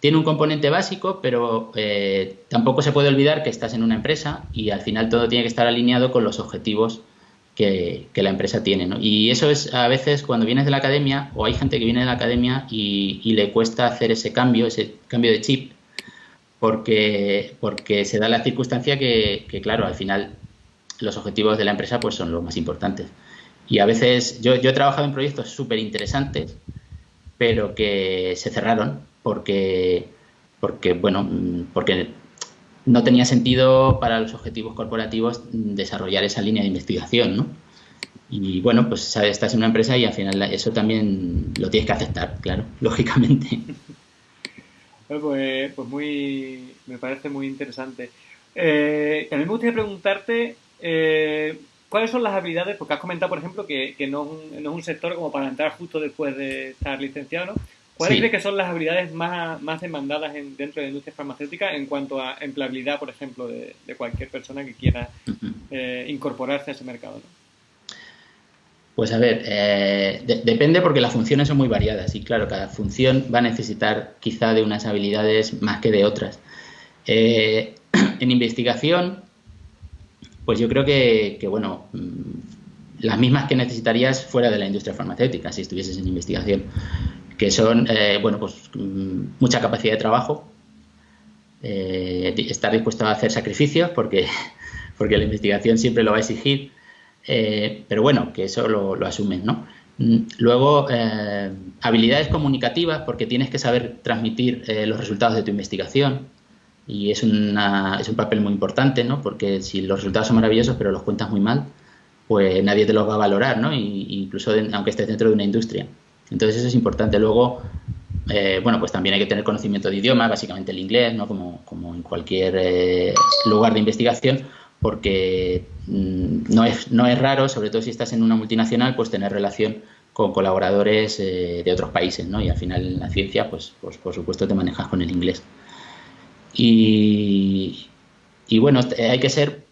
tiene un componente básico, pero eh, tampoco se puede olvidar que estás en una empresa y al final todo tiene que estar alineado con los objetivos que, la empresa tiene. Y eso es a veces cuando vienes de la academia, o hay gente que viene de la academia y, le cuesta hacer ese cambio, ese cambio de chip, porque, porque se da la circunstancia que, claro, al final los objetivos de la empresa pues son los más importantes. Y a veces yo, yo he trabajado en proyectos súper interesantes, pero que se cerraron porque, porque, bueno, porque no tenía sentido para los objetivos corporativos desarrollar esa línea de investigación, ¿no? Y bueno, pues estás en una empresa y al final eso también lo tienes que aceptar, claro, lógicamente. Pues, pues muy, me parece muy interesante. Eh, mí me gustaría preguntarte eh, cuáles son las habilidades, porque has comentado, por ejemplo, que, que no, no, es un sector como para entrar justo después de estar licenciado, ¿no? ¿Cuáles crees que son las habilidades más, demandadas dentro de la industria farmacéutica en cuanto a empleabilidad, por ejemplo, de, cualquier persona que quiera eh, incorporarse a ese mercado? Pues a ver, eh, depende porque las funciones son muy variadas y claro, cada función va a necesitar quizá de unas habilidades más que de otras. Eh, en investigación, pues yo creo que, que, bueno, mm, las mismas que necesitarías fuera de la industria farmacéutica si estuvieses en investigación que son, eh, bueno, pues mm, mucha capacidad de trabajo, eh, estar dispuesto a hacer sacrificios porque, porque la investigación siempre lo va a exigir, eh, pero bueno, que eso lo, asumen, ¿no? Mm, luego, habilidades comunicativas, porque tienes que saber transmitir los resultados de tu investigación y es, una, es un papel muy importante, ¿no? Porque si los resultados son maravillosos pero los cuentas muy mal, pues nadie te los va a valorar, ¿no? incluso aunque estés dentro de una industria. Entonces eso es importante. Luego, eh, bueno, pues también hay que tener conocimiento de idioma, básicamente el inglés, ¿no? Como, como en cualquier eh, lugar de investigación, porque mm, no, es, no es raro, sobre todo si estás en una multinacional, pues tener relación con colaboradores eh, de otros países, ¿no? Y al final en la ciencia, pues, pues por supuesto te manejas con el inglés. Y, y bueno, hay que ser,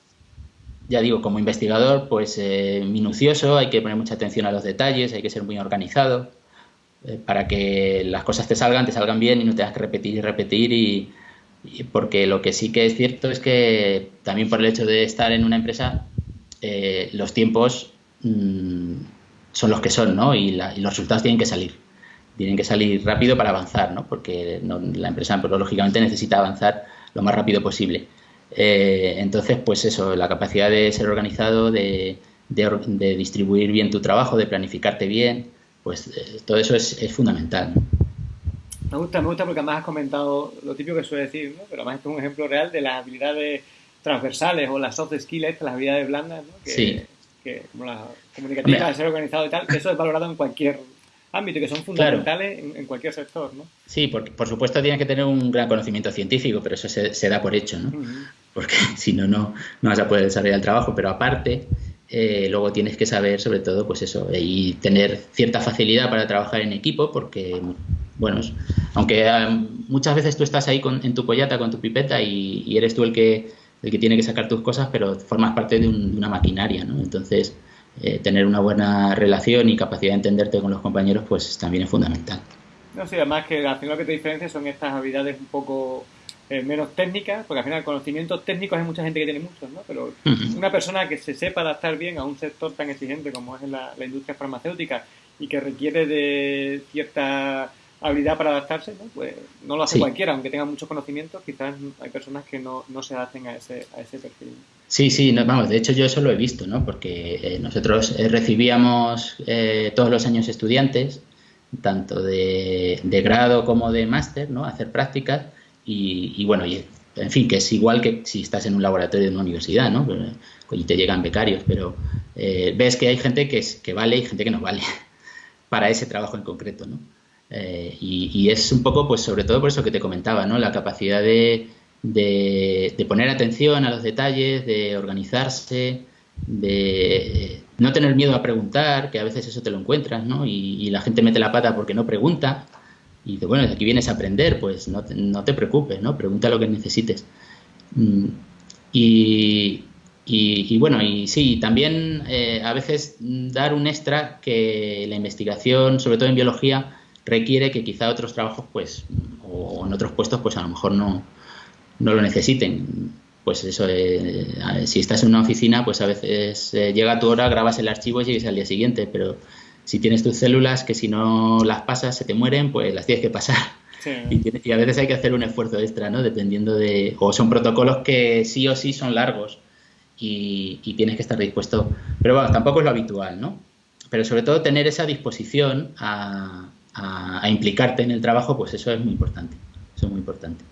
ya digo, como investigador, pues minucioso, hay que poner mucha atención a los detalles, hay que ser muy organizado, eh, para que las cosas te salgan, te salgan bien y no tengas que repetir y repetir y, porque lo que sí que es cierto es que también por el hecho de estar en una empresa, eh, los tiempos mm, son los que son, ¿no? Y, los resultados tienen que salir. Tienen que salir rápido para avanzar, ¿no? Porque la empresa, pues, lógicamente, necesita avanzar lo más rápido posible. Eh, entonces, pues eso, la capacidad de ser organizado, de, distribuir bien tu trabajo, de planificarte bien, pues eh, todo eso es, fundamental. Me gusta, me gusta porque además has comentado lo típico que suele decir, ¿no? pero además es un ejemplo real de las habilidades transversales o las soft skills, las habilidades blandas, ¿no? que, que, como las comunicativas, de ser organizado y tal, que eso es valorado en cualquier ámbito, que son fundamentales en, cualquier sector, ¿no? Sí, porque por supuesto tienes que tener un gran conocimiento científico, pero eso se, da por hecho, ¿no? Porque si no, no, vas a poder desarrollar el trabajo, pero aparte... Eh, luego tienes que saber sobre todo pues eso y tener cierta facilidad para trabajar en equipo porque bueno aunque eh, muchas veces tú estás ahí con, en tu pollata con tu pipeta y, eres tú el que el que tiene que sacar tus cosas pero formas parte de, de una maquinaria ¿no? entonces eh, tener una buena relación y capacidad de entenderte con los compañeros, pues también es fundamental. No, sí, además que al final lo que te diferencia son estas habilidades un poco eh, menos técnicas, porque al final conocimientos técnicos hay mucha gente que tiene muchos, ¿no? Pero una persona que se sepa adaptar bien a un sector tan exigente como es la industria farmacéutica y que requiere de cierta habilidad para adaptarse, ¿no? pues no lo hace cualquiera, aunque tenga muchos conocimientos, quizás hay personas que no, no se adapten a ese, a ese perfil. Sí, sí, vamos, de hecho yo eso lo he visto, ¿no? Porque eh, nosotros eh, recibíamos eh, todos los años estudiantes, tanto de, grado como de máster, ¿no? hacer prácticas y, bueno, y, en fin, que es igual que si estás en un laboratorio de una universidad, ¿no? Y te llegan becarios, pero ves que hay gente que, es, que vale y gente que no vale para ese trabajo en concreto, ¿no? Eh, y, es un poco, pues sobre todo por eso que te comentaba, ¿no? La capacidad de, de, poner atención a los detalles, de organizarse, de no tener miedo a preguntar, que a veces eso te lo encuentras, ¿no? Y, la gente mete la pata porque no pregunta. Y de, bueno, aquí vienes a aprender, pues no te, no te preocupes, ¿no? Pregunta lo que necesites. Mm, y, y, bueno, y sí, también eh, a veces dar un extra que la investigación, sobre todo en biología, requiere que quizá otros trabajos, pues, o en otros puestos, pues a lo mejor no, no lo necesiten. Pues eso, eh, si estás en una oficina, pues a veces eh, llega tu hora, grabas el archivo y llegues al día siguiente, pero si tienes tus células que si no las pasas se te mueren, pues las tienes que pasar. Y, a veces hay que hacer un esfuerzo extra, ¿no? Dependiendo de... O son protocolos que sí o sí son largos y, y tienes que estar dispuesto. Pero bueno, tampoco es lo habitual, ¿no? Pero sobre todo tener esa disposición a, a, implicarte en el trabajo, pues eso es muy importante. Eso es muy importante.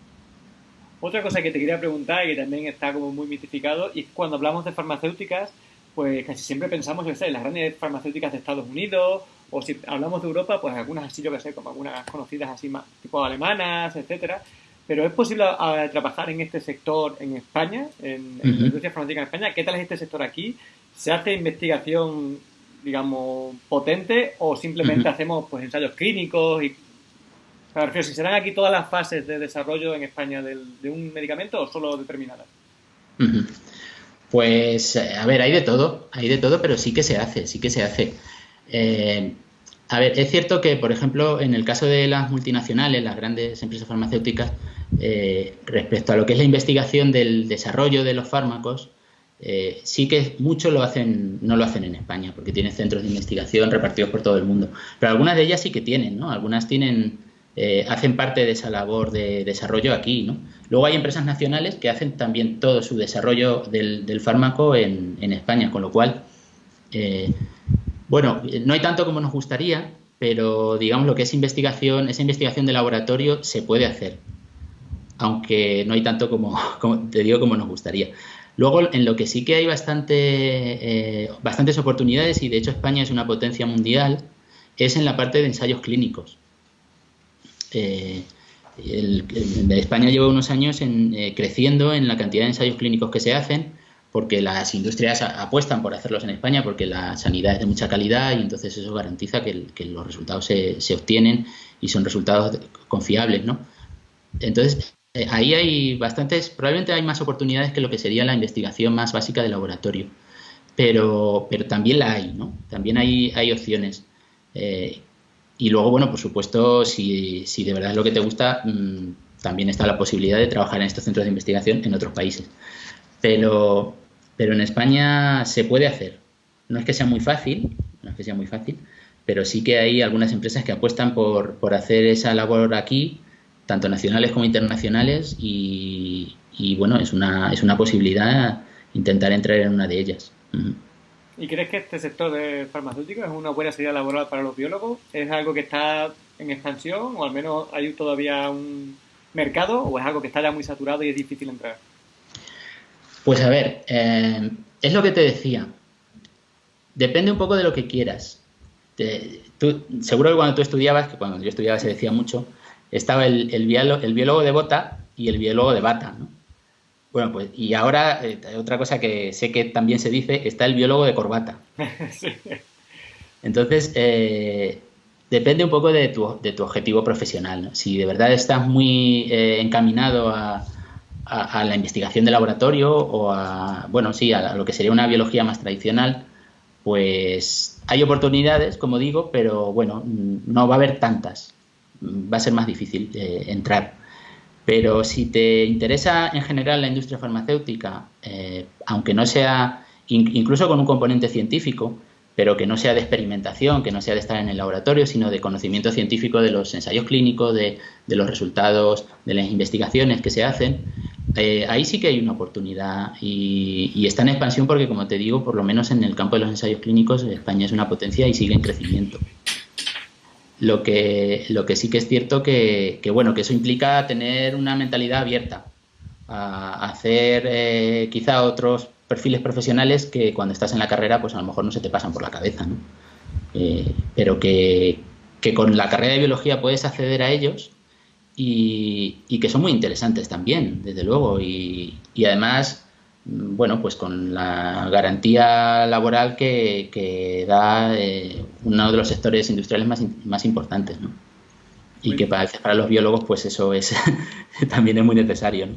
Otra cosa que te quería preguntar y que también está como muy mitificado, y cuando hablamos de farmacéuticas, pues casi siempre pensamos en las grandes farmacéuticas de Estados Unidos, o si hablamos de Europa, pues algunas así, yo que sé, como algunas conocidas así más tipo alemanas, etcétera. Pero ¿es posible trabajar en este sector en España, en, la industria farmacéutica en España? ¿Qué tal es este sector aquí? ¿Se hace investigación digamos, potente o simplemente hacemos pues ensayos clínicos y si serán aquí todas las fases de desarrollo en España de un medicamento o solo determinadas. Pues, eh, a ver, hay de todo, hay de todo, pero sí que se hace, sí que se hace. Eh, a ver, es cierto que, por ejemplo, en el caso de las multinacionales, las grandes empresas farmacéuticas, eh, respecto a lo que es la investigación del desarrollo de los fármacos, eh, sí que muchos lo hacen, no lo hacen en España, porque tienen centros de investigación repartidos por todo el mundo. Pero algunas de ellas sí que tienen, ¿no? Algunas tienen, eh, hacen parte de esa labor de desarrollo aquí, ¿no? Luego hay empresas nacionales que hacen también todo su desarrollo del, fármaco en, España, con lo cual, eh, bueno, no hay tanto como nos gustaría, pero digamos lo que es investigación, esa investigación de laboratorio se puede hacer, aunque no hay tanto como, te digo, como nos gustaría. Luego, en lo que sí que hay bastante, eh, bastantes oportunidades, y de hecho España es una potencia mundial, es en la parte de ensayos clínicos. Eh, España lleva unos años eh, creciendo en la cantidad de ensayos clínicos que se hacen, porque las industrias apuestan por hacerlos en España, porque la sanidad es de mucha calidad y entonces eso garantiza que, los resultados se, se, obtienen y son resultados confiables, ¿no? Entonces, eh, ahí hay bastantes, probablemente hay más oportunidades que lo que sería la investigación más básica de laboratorio, pero, pero también la hay, ¿no? También hay, hay opciones. Eh, y luego, bueno, por supuesto, si, si, de verdad es lo que te gusta, mm, también está la posibilidad de trabajar en estos centros de investigación en otros países. Pero, pero en España se puede hacer. No es que sea muy fácil, no es que sea muy fácil, pero sí que hay algunas empresas que apuestan por, por hacer esa labor aquí, tanto nacionales como internacionales, y, bueno, es una, es una posibilidad intentar entrar en una de ellas. ¿Y crees que este sector de farmacéutico es una buena salida laboral para los biólogos? ¿Es algo que está en expansión o al menos hay todavía un mercado o es algo que está ya muy saturado y es difícil entrar? Pues a ver, eh, es lo que te decía. Depende un poco de lo que quieras. seguro que cuando tú estudiabas, que cuando yo estudiaba se decía mucho, estaba el, el, biólogo, de bota y el biólogo de bata. ¿no? Bueno, pues y ahora eh, otra cosa que sé que también se dice, está el biólogo de corbata. Entonces, eh, depende un poco de tu, de tu objetivo profesional. Si de verdad estás muy eh, encaminado a, a, la investigación de laboratorio o a, bueno, sí, a lo que sería una biología más tradicional, pues hay oportunidades, como digo, pero bueno, no va a haber tantas. Va a ser más difícil eh, entrar. Pero si te interesa en general la industria farmacéutica, eh, aunque no sea incluso con un componente científico, pero que no sea de experimentación, que no sea de estar en el laboratorio, sino de conocimiento científico de los ensayos clínicos, de, los resultados de las investigaciones que se hacen, eh, ahí sí que hay una oportunidad y, está en expansión porque, como te digo, por lo menos en el campo de los ensayos clínicos, España es una potencia y sigue en crecimiento. Lo que, lo que sí que es cierto que, bueno, que eso implica tener una mentalidad abierta a hacer eh, quizá otros perfiles profesionales que cuando estás en la carrera, pues a lo mejor no se te pasan por la cabeza, ¿no? Eh, pero que, con la carrera de biología puedes acceder a ellos y, que son muy interesantes también, desde luego, y, además, bueno, pues con la garantía laboral que, da eh, uno de los sectores industriales más, más importantes, ¿no? Y que para, para los biólogos, pues eso es también es muy necesario, ¿no?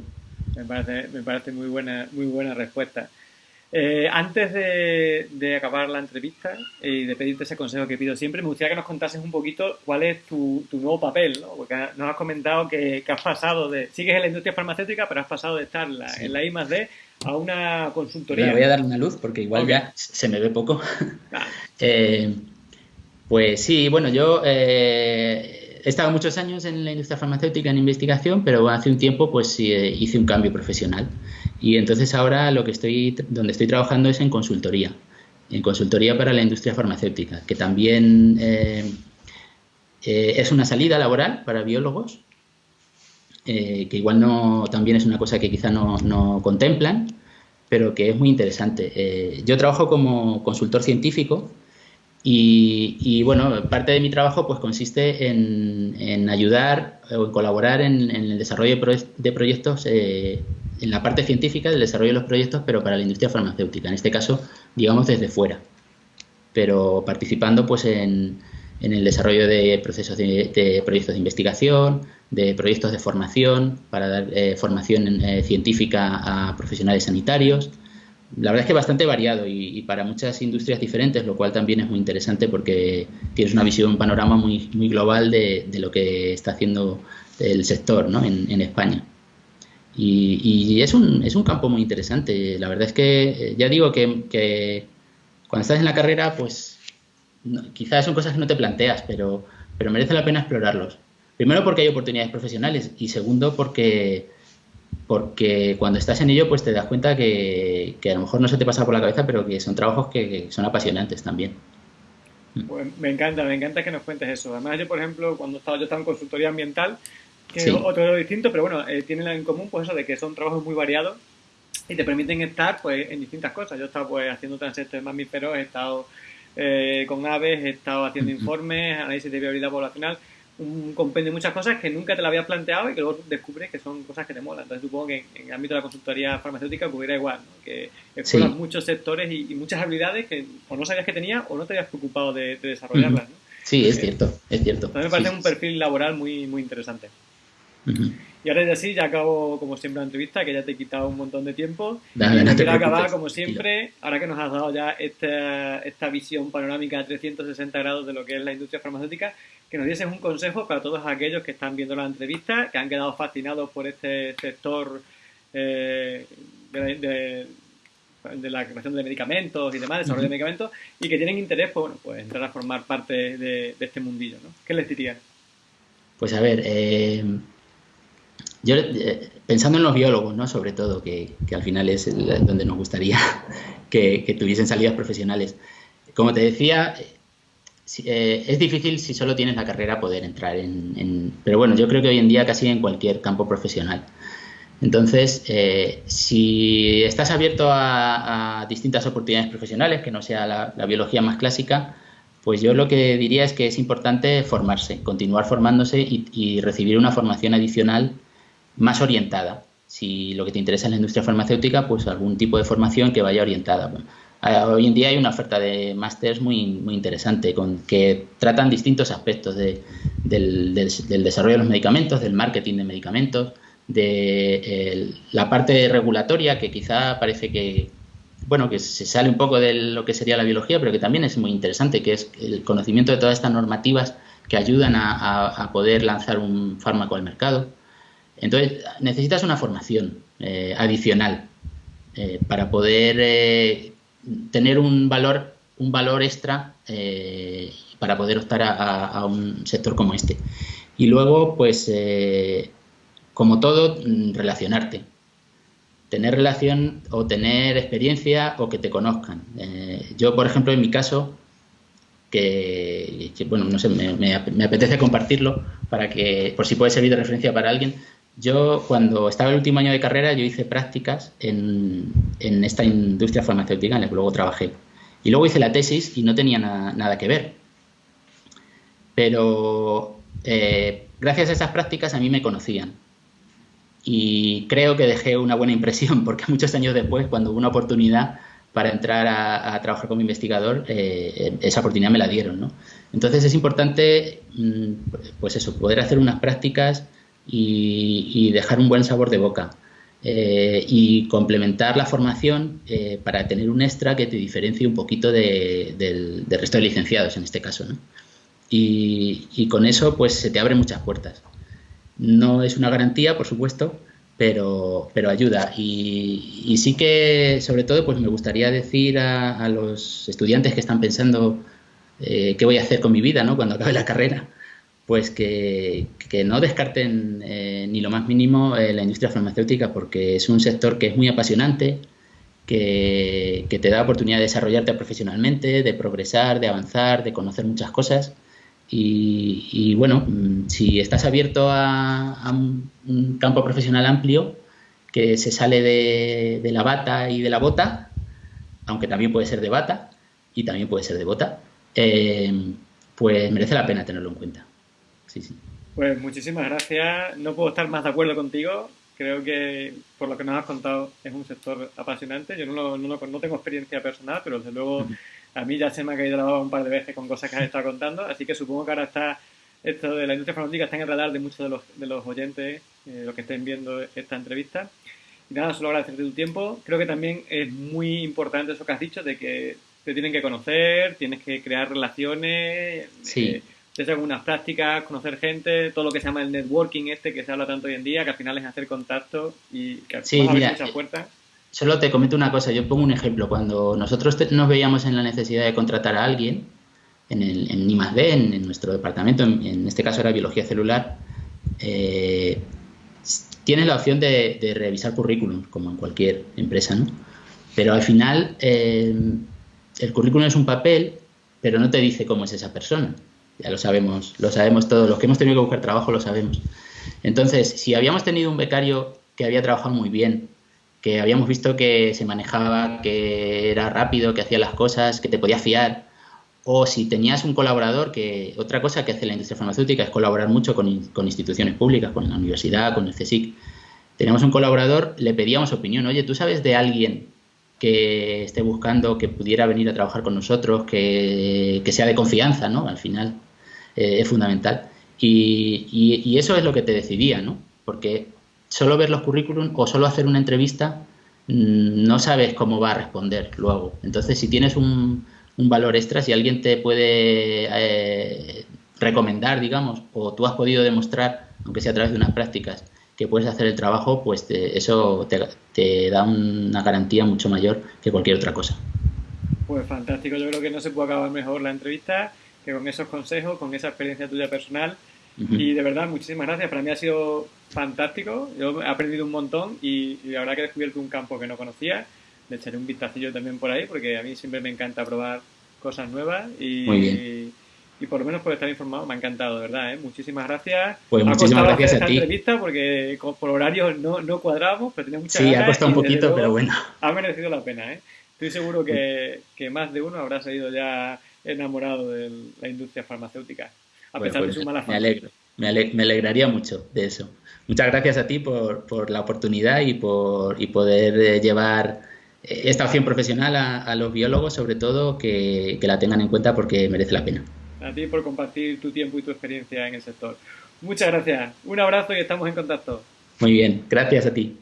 Me parece, me parece muy buena, muy buena respuesta. Eh, antes de, acabar la entrevista y de pedirte ese consejo que pido siempre, me gustaría que nos contases un poquito cuál es tu, nuevo papel, ¿no? Porque nos has comentado que, has pasado de, sigues en la industria farmacéutica, pero has pasado de estar en la I más D a una consultoría. Me voy a dar una luz porque igual ya se me ve poco. Eh, pues sí, bueno, yo eh, he estado muchos años en la industria farmacéutica en investigación, pero hace un tiempo pues hice un cambio profesional y entonces ahora lo que estoy, donde estoy trabajando es en consultoría, en consultoría para la industria farmacéutica, que también eh, eh, es una salida laboral para biólogos, eh, que igual no, también es una cosa que quizá no, no contemplan, pero que es muy interesante. yo trabajo como consultor científico y, bueno, parte de mi trabajo pues consiste en, ayudar o en colaborar en, el desarrollo de, proyectos eh, en la parte científica del desarrollo de los proyectos, pero para la industria farmacéutica, en este caso, digamos, desde fuera, pero participando pues en, el desarrollo de procesos de, proyectos de investigación, de proyectos de formación, para dar eh, formación eh, científica a profesionales sanitarios, la verdad es que bastante variado y, para muchas industrias diferentes, lo cual también es muy interesante porque tienes una visión, un panorama muy, muy global de, lo que está haciendo el sector ¿no? en, España. Y, es, un, es un campo muy interesante. La verdad es que eh, ya digo que, cuando estás en la carrera, pues quizás son cosas que no te planteas, pero, pero merece la pena explorarlos. Primero porque hay oportunidades profesionales y segundo porque porque cuando estás en ello pues te das cuenta que, a lo mejor no se te pasa por la cabeza, pero que son trabajos que, son apasionantes también. Pues me encanta, me encanta que nos cuentes eso. Además yo, por ejemplo, cuando estaba, yo estaba en consultoría ambiental, que es otro distinto, pero bueno, eh, tienen en común pues eso de que son trabajos muy variados y te permiten estar pues en distintas cosas. Yo he estado pues haciendo transectos de mamíferos, he estado eh, con aves, he estado haciendo informes, análisis de viabilidad poblacional un compendio de muchas cosas que nunca te lo habías planteado y que luego descubres que son cosas que te molan. Entonces supongo que en, el ámbito de la consultoría farmacéutica ocurrirá igual, que exploras muchos sectores y, muchas habilidades que o no sabías que tenías o no te habías preocupado de, desarrollarlas. Sí, es cierto, es cierto. Entonces me parece un perfil laboral muy, muy interesante. Y ahora ya sí, ya acabo como siempre la entrevista, que ya te he quitado un montón de tiempo. y quiero acabar como siempre, ahora que nos has dado ya esta, esta visión panorámica de 360 grados de lo que es la industria farmacéutica, que nos dieses un consejo para todos aquellos que están viendo la entrevista, que han quedado fascinados por este sector eh, de, la creación de medicamentos y demás, desarrollo de medicamentos, y que tienen interés, pues, bueno, pues entrar a formar parte de, este mundillo, ¿no? ¿Qué les dirías? Pues a ver, eh, yo eh, pensando en los biólogos, ¿no? Sobre todo, que, al final es donde nos gustaría que, tuviesen salidas profesionales. Como te decía, eh, es difícil si solo tienes la carrera poder entrar en, Pero bueno, yo creo que hoy en día casi en cualquier campo profesional. Entonces, eh, si estás abierto a, distintas oportunidades profesionales, que no sea la, biología más clásica, pues yo lo que diría es que es importante formarse, continuar formándose y recibir una formación adicional más orientada. Si lo que te interesa es la industria farmacéutica, pues algún tipo de formación que vaya orientada. hoy en día hay una oferta de másters muy, muy interesante con que tratan distintos aspectos de, del, desarrollo de los medicamentos, del marketing de medicamentos, de la parte regulatoria que quizá parece que bueno que se sale un poco de lo que sería la biología, pero que también es muy interesante, que es el conocimiento de todas estas normativas que ayudan a poder lanzar un fármaco al mercado. Entonces, necesitas una formación eh, adicional eh, para poder eh, tener un valor, un valor extra para poder optar a, un sector como este. Y luego, pues, como todo, mm, relacionarte. Tener relación o tener experiencia o que te conozcan. yo, por ejemplo, en mi caso, que, bueno, no sé, me, me, apetece compartirlo para que, por si puede servir de referencia para alguien. Yo, cuando estaba en el último año de carrera, yo hice prácticas en, esta industria farmacéutica en la que luego trabajé. Y luego hice la tesis y no tenía nada que ver. Pero eh, gracias a esas prácticas a mí me conocían. Y creo que dejé una buena impresión porque muchos años después, cuando hubo una oportunidad para entrar a, trabajar como investigador, eh, esa oportunidad me la dieron. ¿no? Entonces es importante, mm, pues eso, poder hacer unas prácticas y, dejar un buen sabor de boca. Eh, y complementar la formación eh, para tener un extra que te diferencie un poquito del, resto de licenciados en este caso. Y, con eso pues se te abren muchas puertas. No es una garantía, por supuesto, pero, pero ayuda. Y, sí que, sobre todo, pues me gustaría decir a, los estudiantes que están pensando eh, qué voy a hacer con mi vida ¿no? cuando acabe la carrera, pues que, no descarten eh, ni lo más mínimo eh, la industria farmacéutica porque es un sector que es muy apasionante, que, te da oportunidad de desarrollarte profesionalmente, de progresar, de avanzar, de conocer muchas cosas. Y, bueno, mm, si estás abierto a, un, campo profesional amplio que se sale de, la bata y de la bota, aunque también puede ser de bata y también puede ser de bota, eh, pues merece la pena tenerlo en cuenta. Pues muchísimas gracias. No puedo estar más de acuerdo contigo. Creo que por lo que nos has contado es un sector apasionante. Yo no, no, no tengo experiencia personal, pero desde luego a mí ya se me ha caído la baba un par de veces con cosas que has estado contando. Así que supongo que ahora está esto de la industria farmacéutica está en el radar de muchos de los, de los oyentes, eh, los que estén viendo esta entrevista. Y nada, solo agradecerte tu tiempo. Creo que también es muy importante eso que has dicho, de que te tienen que conocer, tienes que crear relaciones. Sí. Eh, hacer algunas prácticas, conocer gente, todo lo que se llama el networking este que se habla tanto hoy en día, que al final es hacer contacto y que sí, mira, muchas puertas. Solo te comento una cosa, yo pongo un ejemplo. Cuando nosotros nos veíamos en la necesidad de contratar a alguien, en, el, en I+.D., en, nuestro departamento, en, este caso era biología celular, eh, tienes la opción de, revisar currículum, como en cualquier empresa, ¿no? Pero al final eh, el currículum es un papel, pero no te dice cómo es esa persona ya lo sabemos, lo sabemos todos, los que hemos tenido que buscar trabajo lo sabemos. Entonces, si habíamos tenido un becario que había trabajado muy bien, que habíamos visto que se manejaba, que era rápido, que hacía las cosas, que te podía fiar, o si tenías un colaborador, que otra cosa que hace la industria farmacéutica es colaborar mucho con, con instituciones públicas, con la universidad, con el CSIC. Teníamos un colaborador, le pedíamos opinión, oye, ¿tú sabes de alguien que esté buscando que pudiera venir a trabajar con nosotros, que, que sea de confianza, ¿no? Al final. Eh, es fundamental. Y, y, eso es lo que te decidía, ¿no? porque solo ver los currículum o solo hacer una entrevista mm, no sabes cómo va a responder luego. Entonces, si tienes un, un valor extra, si alguien te puede eh, recomendar, digamos, o tú has podido demostrar, aunque sea a través de unas prácticas, que puedes hacer el trabajo, pues eso te, da una garantía mucho mayor que cualquier otra cosa. Pues fantástico, yo creo que no se puede acabar mejor la entrevista que con esos consejos, con esa experiencia tuya personal. Y de verdad, muchísimas gracias. Para mí ha sido fantástico. Yo he aprendido un montón y, la verdad que he descubierto un campo que no conocía. Le echaré un vistacillo también por ahí porque a mí siempre me encanta probar cosas nuevas y, Muy bien y por lo menos por estar informado me ha encantado, de verdad. ¿eh? Muchísimas gracias. Pues muchísimas gracias a ti. entrevista porque por horario no, no cuadramos, pero tenía mucha Sí, ha costado un poquito, pero bueno. Ha merecido la pena. ¿eh? Estoy seguro que, que, más de uno habrá salido ya enamorado de la industria farmacéutica, a pesar de pues su mala fama. Me alegro. Me, alegraría mucho de eso. Muchas gracias a ti por, por la oportunidad y por y poder eh, llevar eh, esta opción profesional a, a, los biólogos, sobre todo, que, que la tengan en cuenta porque merece la pena a ti por compartir tu tiempo y tu experiencia en el sector. Muchas gracias. Un abrazo y estamos en contacto. Muy bien, gracias a ti.